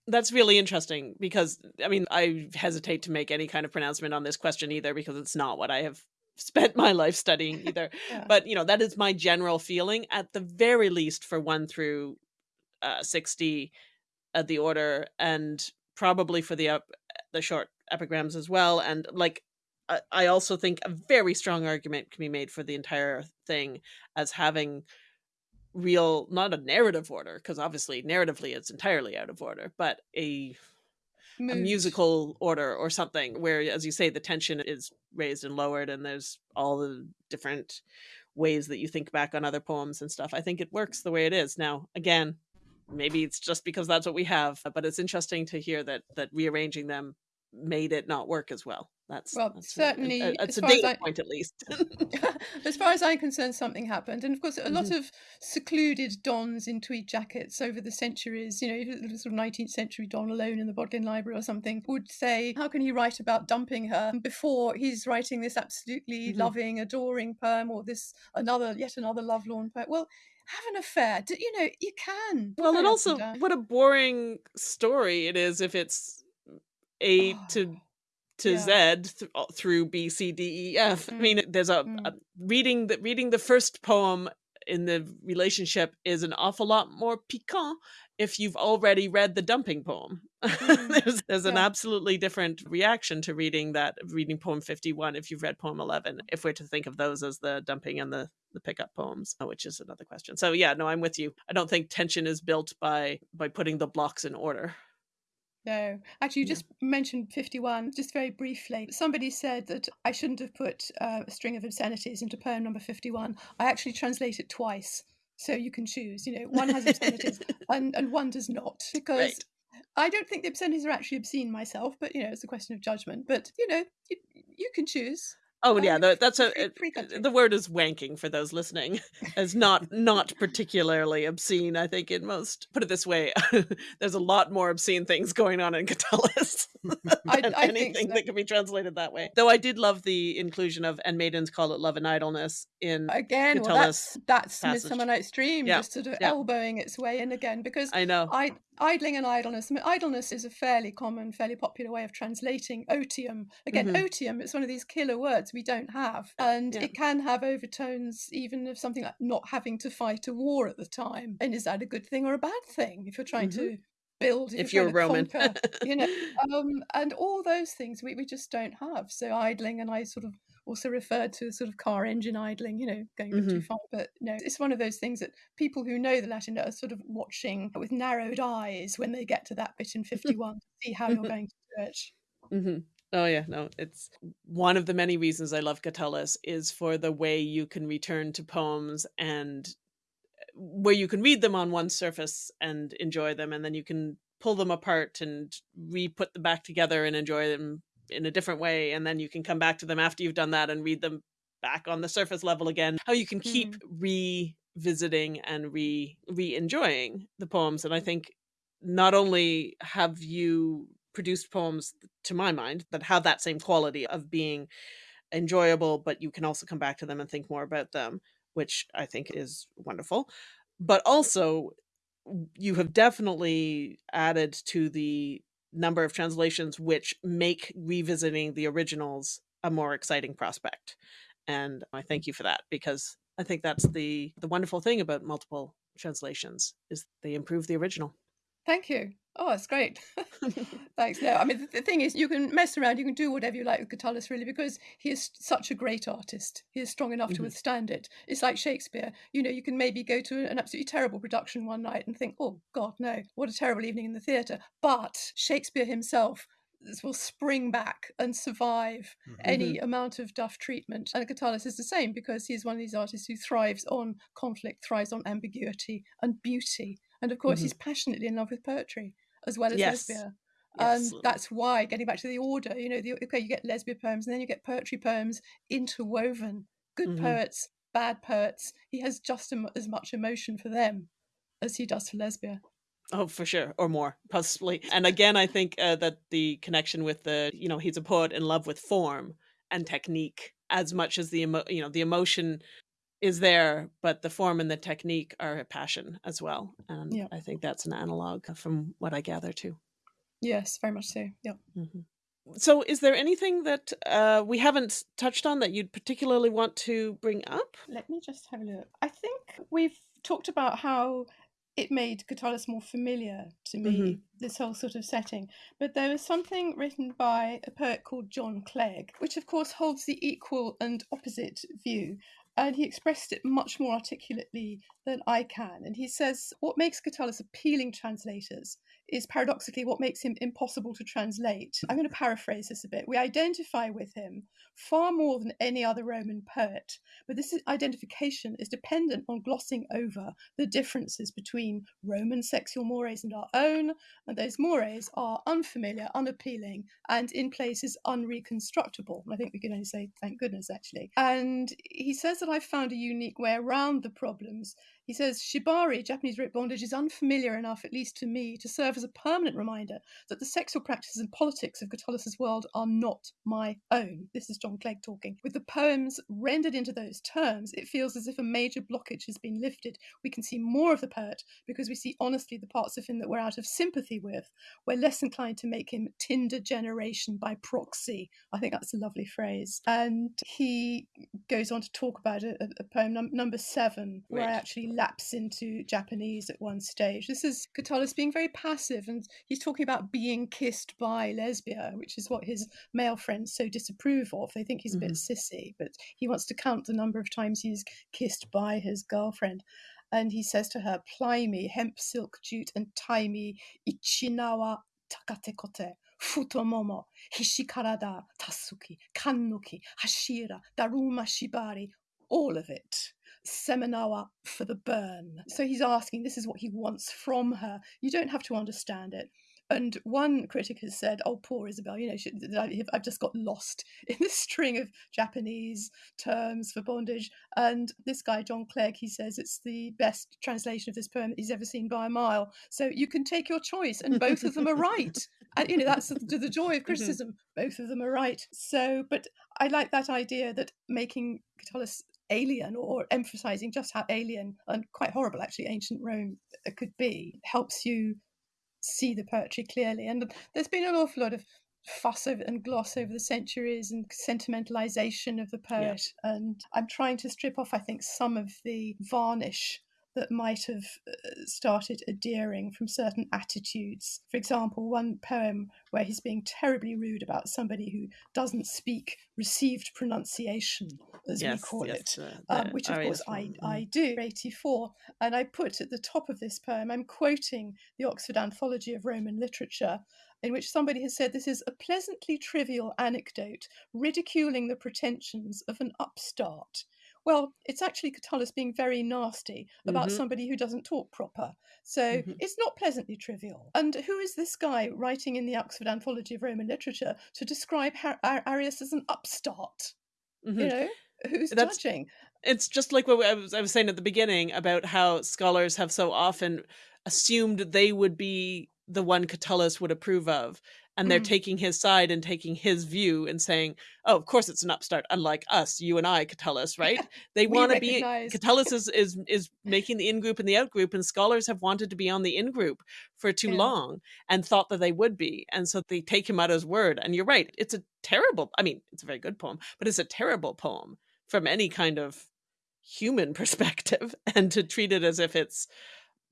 That's really interesting because I mean I hesitate to make any kind of pronouncement on this question either because it's not what I have [laughs] spent my life studying [laughs] either. Yeah. But you know that is my general feeling at the very least for 1 through uh 60 at the order and probably for the up, the short epigrams as well and like I, I also think a very strong argument can be made for the entire thing as having real not a narrative order because obviously narratively it's entirely out of order but a a musical order or something where as you say the tension is raised and lowered and there's all the different ways that you think back on other poems and stuff i think it works the way it is. Now again maybe it's just because that's what we have but it's interesting to hear that that rearranging them made it not work as well that's Well, that's a- a- certainly, a, it's a far as data I- point at least [laughs] as far as I'm concerned, something happened. And of course, a lot Mhm. of secluded dons in tweed jackets over the centuries, you know, sort of 19th century don alone in the Bodleian Library or something, would say, How can he write about dumping her before he's writing this absolutely Mhm. loving, adoring poem or this another, yet another lovelorn poem? Well, have an affair. You know, you can. well and also what a boring story it is if it's a [sighs] to to yeah. Z th- uh, through B C D E F. I Mm, mean, there's a, mm. a reading the reading the first poem in the relationship is an awful lot more piquant if you've already read the dumping poem. [laughs] Mm, there's there's an absolutely different reaction to reading that reading poem 51 if you've read poem 11 if we're to think of those as the dumping and the the pickup poems uh, which is another question so yeah no i'm with you i don't think tension is built by by putting the blocks in order No, actually, you Yeah. just mentioned 51, just very briefly. Somebody said that I shouldn't have put uh, a string of obscenities into poem number 51. I actually translate it twice. So you can choose, you know, one has obscenities [laughs] and, and one does not. Because Right. I don't think the obscenities are actually obscene myself, but, you know, it's a question of judgment. But, you know, you, you can choose. Oh Uh, yeah, the, that's a free, free the word is wanking for those listening, [laughs] Is not not particularly obscene. I think in most put it this way, [laughs] there's a lot more obscene things going on in Catullus [laughs] than I think anything so. that can be translated that way. Though I did love the inclusion of "and maidens call it love and idleness" in Again, well, that's that's passage. Midsummer Night's Dream, Yeah, just sort of yeah. elbowing its way in again, because I know. I, idling and idleness. I mean, idleness is a fairly common, fairly popular way of translating otium. Again, Mhm. otium is one of these killer words we don't have, and Yeah. it can have overtones even of something like not having to fight a war at the time. And is that a good thing or a bad thing if you're trying Mhm. to build? If you're you're Roman, conquer, you know, [laughs] um, and all those things we, we just don't have. So idling, and I sort of also referred to as sort of car engine idling, you know, going a bit too mm-hmm. far. But no, it's one of those things that people who know the Latin are sort of watching with narrowed eyes when they get to that bit in [laughs] 51 to see how you're mm-hmm. going to do it. hmm Oh yeah, no, it's one of the many reasons I love Catullus is for the way you can return to poems and uh, where you can read them on one surface and enjoy them, and then you can pull them apart and re-put them back together and enjoy them in a different way and then you can come back to them after you've done that and read them back on the surface level again how you can keep mm. revisiting and re re-enjoying the poems and i think not only have you produced poems to my mind that have that same quality of being enjoyable but you can also come back to them and think more about them which i think is wonderful but also you have definitely added to the number of translations which make revisiting the originals a more exciting prospect and i thank you for that because i think that's the the wonderful thing about multiple translations is they improve the original thank you Oh, that's great. [laughs] [laughs] Thanks. No, I mean, the, the, thing is, you can mess around, you can do whatever you like with Catullus, really, because he is such a great artist. He is strong enough mm-hmm. to withstand it. It's like Shakespeare. You know, you can maybe go to an absolutely terrible production one night and think, oh, God, no, what a terrible evening in the theatre. But Shakespeare himself will spring back and survive mm-hmm. any amount of duff treatment. And Catullus is the same because he's one of these artists who thrives on conflict, thrives on ambiguity and beauty. And of course, mm-hmm. he's passionately in love with poetry as well as yes. Lesbia. Yes. And that's why, getting back to the order, you know, the, okay, you get Lesbia poems and then you get poetry poems interwoven. Good mm-hmm. poets, bad poets. He has just as much emotion for them as he does for Lesbia. Oh, for sure, or more, possibly. And again, I think uh, that the connection with the, you know, he's a poet in love with form and technique as much as the, emo- you know, the emotion is there, but the form and the technique are a passion as well. And yeah. I think that's an analog from what I gather too. Yes, very much so. Yeah. Mm-hmm. So, is there anything that uh, we haven't touched on that you'd particularly want to bring up? Let me just have a look. I think we've talked about how it made Catullus more familiar to me, mm-hmm. this whole sort of setting. But there was something written by a poet called John Clegg, which of course holds the equal and opposite view and he expressed it much more articulately than I can. And he says, What makes Catullus appealing translators is paradoxically what makes him impossible to translate. I'm going to paraphrase this a bit. We identify with him far more than any other Roman poet, but this identification is dependent on glossing over the differences between Roman sexual mores and our own, and those mores are unfamiliar, unappealing, and in places unreconstructible. I think we can only say thank goodness, actually. And he says that I found a unique way around the problems he says shibari, Japanese rope bondage, is unfamiliar enough, at least to me, to serve as a permanent reminder that the sexual practices and politics of Catullus's world are not my own. This is John Clegg talking. With the poems rendered into those terms, it feels as if a major blockage has been lifted. We can see more of the poet because we see honestly the parts of him that we're out of sympathy with. We're less inclined to make him Tinder generation by proxy. I think that's a lovely phrase. And he goes on to talk about a, a poem num- number seven, where I actually lapse into Japanese at one stage. This is Catullus being very passive, and he's talking about being kissed by Lesbia, which is what his male friends so disapprove of. They think he's a mm-hmm. bit sissy, but he wants to count the number of times he's kissed by his girlfriend. And he says to her, Ply me, hemp, silk, jute, and tie me, ichinawa takatekote. Futomomo, Hishikarada, Tasuki, Kannuki, Hashira, Daruma Shibari, all of it. Seminawa for the burn. So he's asking, this is what he wants from her. You don't have to understand it. And one critic has said, "Oh, poor Isabel, you know, she, I've just got lost [laughs] in this string of Japanese terms for bondage." And this guy, John Clegg, he says it's the best translation of this poem he's ever seen by a mile. So you can take your choice, and both of them are right. [laughs] And you know, that's the, the joy of mm-hmm. criticism. Mm-hmm. Both of them are right. So, but I like that idea that making Catullus alien or emphasizing just how alien and quite horrible actually ancient Rome uh, could be helps you see the poetry clearly. And there's been an awful lot of fuss over and gloss over the centuries and sentimentalization of the poet. Yeah. And I'm trying to strip off, I think, some of the varnish that might have uh, started adhering from certain attitudes. For example, one poem where he's being terribly rude about somebody who doesn't speak received pronunciation, as yes, we call yes, it, uh, um, which of course I, I do. 84. And I put at the top of this poem, I'm quoting the Oxford Anthology of Roman Literature, in which somebody has said this is a pleasantly trivial anecdote ridiculing the pretensions of an upstart well, it's actually Catullus being very nasty about Mhm. somebody who doesn't talk proper. So Mhm. it's not pleasantly trivial. And who is this guy writing in the Oxford Anthology of Roman Literature to describe Har- Ar- Arrius as an upstart? Mhm. You know, who's That's- judging? It's just like what I was, I was saying at the beginning about how scholars have so often assumed they would be the one Catullus would approve of. And they're Mm. taking his side and taking his view and saying, oh, of course it's an upstart, unlike us, you and I, Catullus, [laughs] right? They want to be, Catullus is, is, [laughs] is making the in group and the out group, and scholars have wanted to be on the in group for too Yeah. long and thought that they would be. And so they take him at his word. And you're right, it's a terrible, I mean, it's a very good poem, but it's a terrible poem from any kind of human [laughs] perspective and to treat it as if it's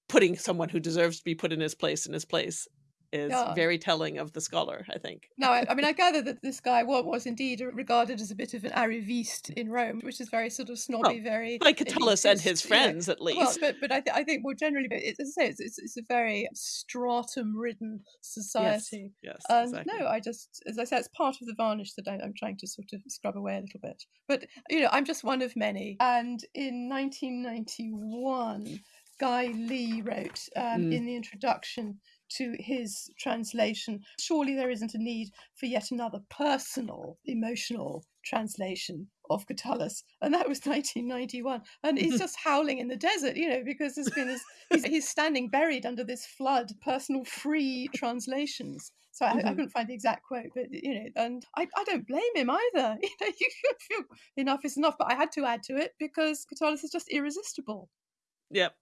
putting someone who deserves to be put in his place in his place is Yeah. very telling of the scholar i think No, I, I mean, I [laughs] gather that this guy was, was indeed regarded as a bit of an arriviste in Rome, which is very sort of snobby, very by catullus and his elitist, you know. friends at least Well, but but I, th- I think more generally, but it, as I say, it's, it's, it's a very stratum-ridden society. yes And exactly. no, I just, as I said, it's part of the varnish that I, I'm trying to sort of scrub away a little bit. But you know, I'm just one of many. And in 1991, Guy Lee wrote um, Mm. in the introduction to his translation, surely there isn't a need for yet another personal, emotional translation of Catullus. And that was [laughs] 1991. And he's just howling in the desert, you know, because there's been this, [laughs] he's, he's standing buried under this flood, personal free translations. So I, I Mhm. couldn't find the exact quote, but you know, and I, I don't blame him either. [laughs] You know, you feel enough is enough, but I had to add to it because Catullus is just irresistible, yep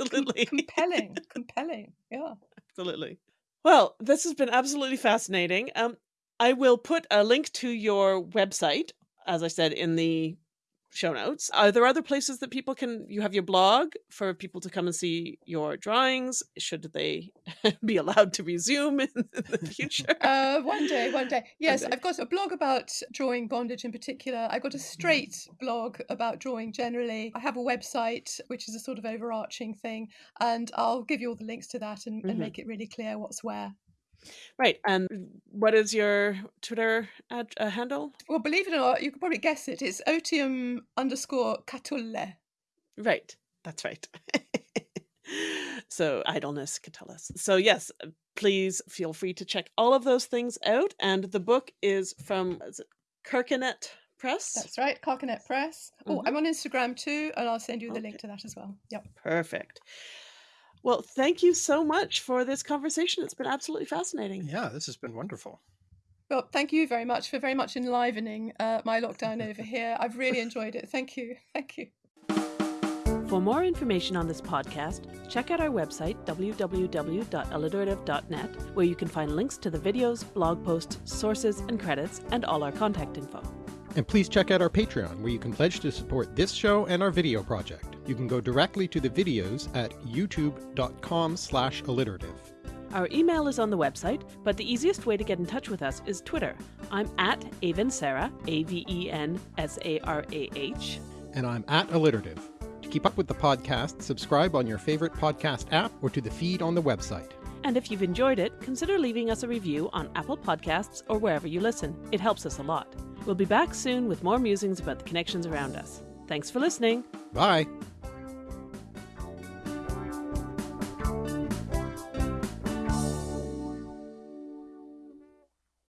absolutely [laughs] compelling, compelling. Yeah. absolutely well this has been absolutely fascinating um i will put a link to your website as i said in the show notes are there other places that people can you have your blog for people to come and see your drawings should they [laughs] be allowed to resume [laughs] in the future Uh, one day, one day. [laughs] Yes, day. I've got a blog about drawing bondage in particular. I've got a straight blog about drawing generally. I have a website, which is a sort of overarching thing, and I'll give you all the links to that and, and Mhm. make it really clear what's where. Right and what is your twitter ad, uh, handle Well, believe it or not, you could probably guess it. It's otium underscore catulle. Right. That's right. [laughs] so idleness, Catullus. So yes, uh, please feel free to check all of those things out. And the book is from is Carcanet Press. That's right, Carcanet Press. Oh, Mhm. I'm on Instagram too, and I'll send you the Okay. link to that as well. Yep. Perfect. Well, thank you so much for this conversation. It's been absolutely fascinating. Yeah, this has been wonderful. Well, thank you very much for very much enlivening uh, my lockdown over [laughs] here. I've really enjoyed it. Thank you. Thank you. For more information on this podcast, check out our website, www.alliterative.net, where you can find links to the videos, blog posts, sources, and credits, and all our contact info. And please check out our Patreon, where you can pledge to support this show and our video project. You can go directly to the videos at youtube.com slash alliterative. Our email is on the website, but the easiest way to get in touch with us is Twitter. I'm at Aven Sarah, A V E N S A R A H. And I'm at alliterative. To keep up with the podcast, subscribe on your favorite podcast app or to the feed on the website. And if you've enjoyed it, consider leaving us a review on Apple Podcasts or wherever you listen. It helps us a lot. We'll be back soon with more musings about the connections around us. Thanks for listening. Bye!